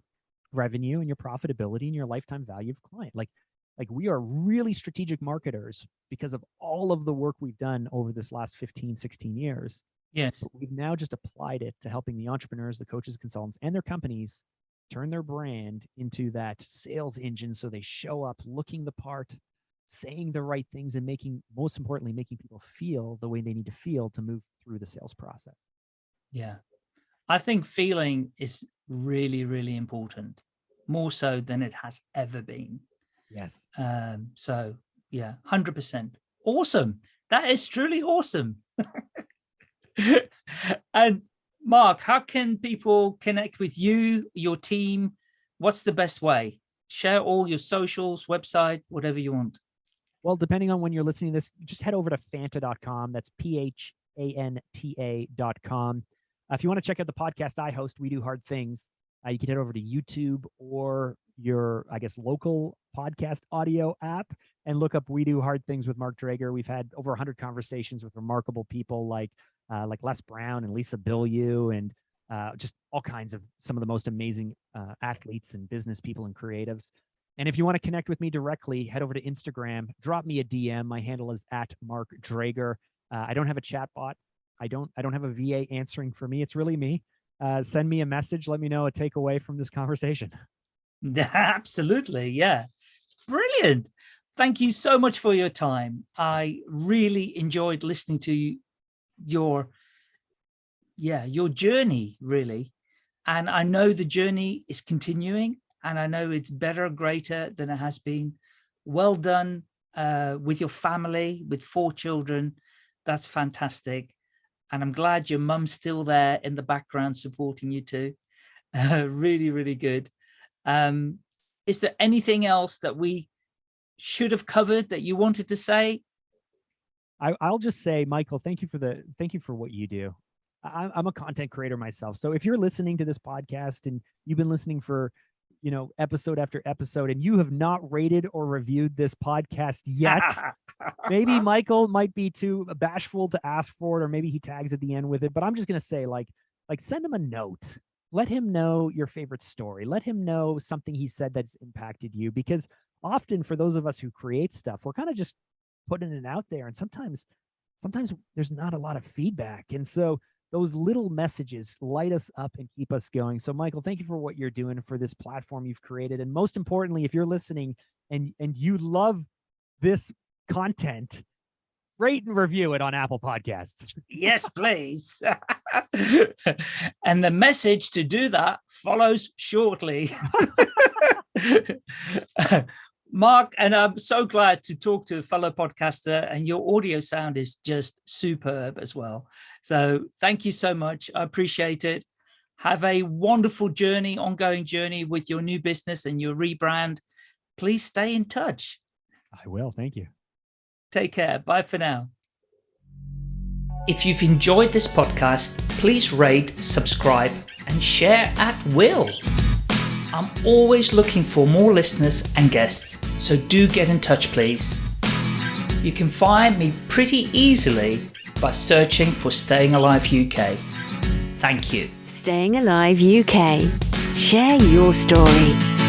Speaker 3: revenue and your profitability and your lifetime value of client. Like like we are really strategic marketers because of all of the work we've done over this last 15 16 years
Speaker 2: Yes.
Speaker 3: but we've now just applied it to helping the entrepreneurs the coaches consultants and their companies turn their brand into that sales engine so they show up looking the part saying the right things and making most importantly making people feel the way they need to feel to move through the sales process
Speaker 2: Yeah. I think feeling is really, really important, more so than it has ever been.
Speaker 3: Yes
Speaker 2: Um, so yeah, 100%. Awesome. That is truly awesome. and Mark, how can people connect with you, your team? What's the best way? Share all your socials, website, whatever you want.
Speaker 3: Well, depending on when you're listening to this, just head over to Phanta.com. That's P H A N T A.com. Uh, if you want to check out the podcast I host, We Do Hard Things, you can head over to YouTube or your, I guess, local podcast audio app and look up We Do Hard Things with Mark Drager. We've had over 100 conversations with remarkable people like uh, like Les Brown and Lisa Bilyeu and uh, just all kinds of some of the most amazing uh, athletes and business people and creatives. And if you want to connect with me directly, head over to Instagram, drop me a DM. My handle is at Mark Drager. Uh, I don't have a chat bot. I don't I don't have a VA answering for me. It's really me. Uh, send me a message. Let me know a takeaway from this conversation.
Speaker 2: Absolutely. Yeah. Brilliant. Thank you so much for your time. I really enjoyed listening to your, yeah, your journey really. And I know the journey is continuing and I know it's better, greater than it has been. Well done uh, with your family, with four children. That's fantastic. And I'm glad your mum's still there in the background supporting you too. Really, really good. Um, is there anything else that we should have covered that you wanted to say?
Speaker 3: I, I'll just say, Michael, thank you for the thank you for what you do. I, I'm a content creator myself, so if you're listening to this podcast and you've been listening for you know episode after episode and you have not rated or reviewed this podcast yet, maybe Michael might be too bashful to ask for it, or maybe he tags at the end with it. But I'm just gonna say, like, like send him a note. Let him know your favorite story. Let him know something he said that's impacted you. Because often for those of us who create stuff, we're kind of just putting it out there, and sometimes, sometimes there's not a lot of feedback, and so those little messages light us up and keep us going. So, Michael, thank you for what you're doing for this platform you've created, and most importantly, if you're listening and and you love this content, rate and review it on Apple Podcasts.
Speaker 2: yes, please. and the message to do that follows shortly. Mark, and I'm so glad to talk to a fellow podcaster and your audio sound is just superb as well. So thank you so much. I appreciate it. Have a wonderful journey, ongoing journey with your new business and your rebrand. Please stay in touch.
Speaker 3: I will. Thank you.
Speaker 2: Take care. Bye for now. If you've enjoyed this podcast, please rate, subscribe, and share at will. I'm always looking for more listeners and guests, so do get in touch, please. You can find me pretty easily by searching for Staying Alive UK. Thank you.
Speaker 1: Staying Alive UK. Share your story.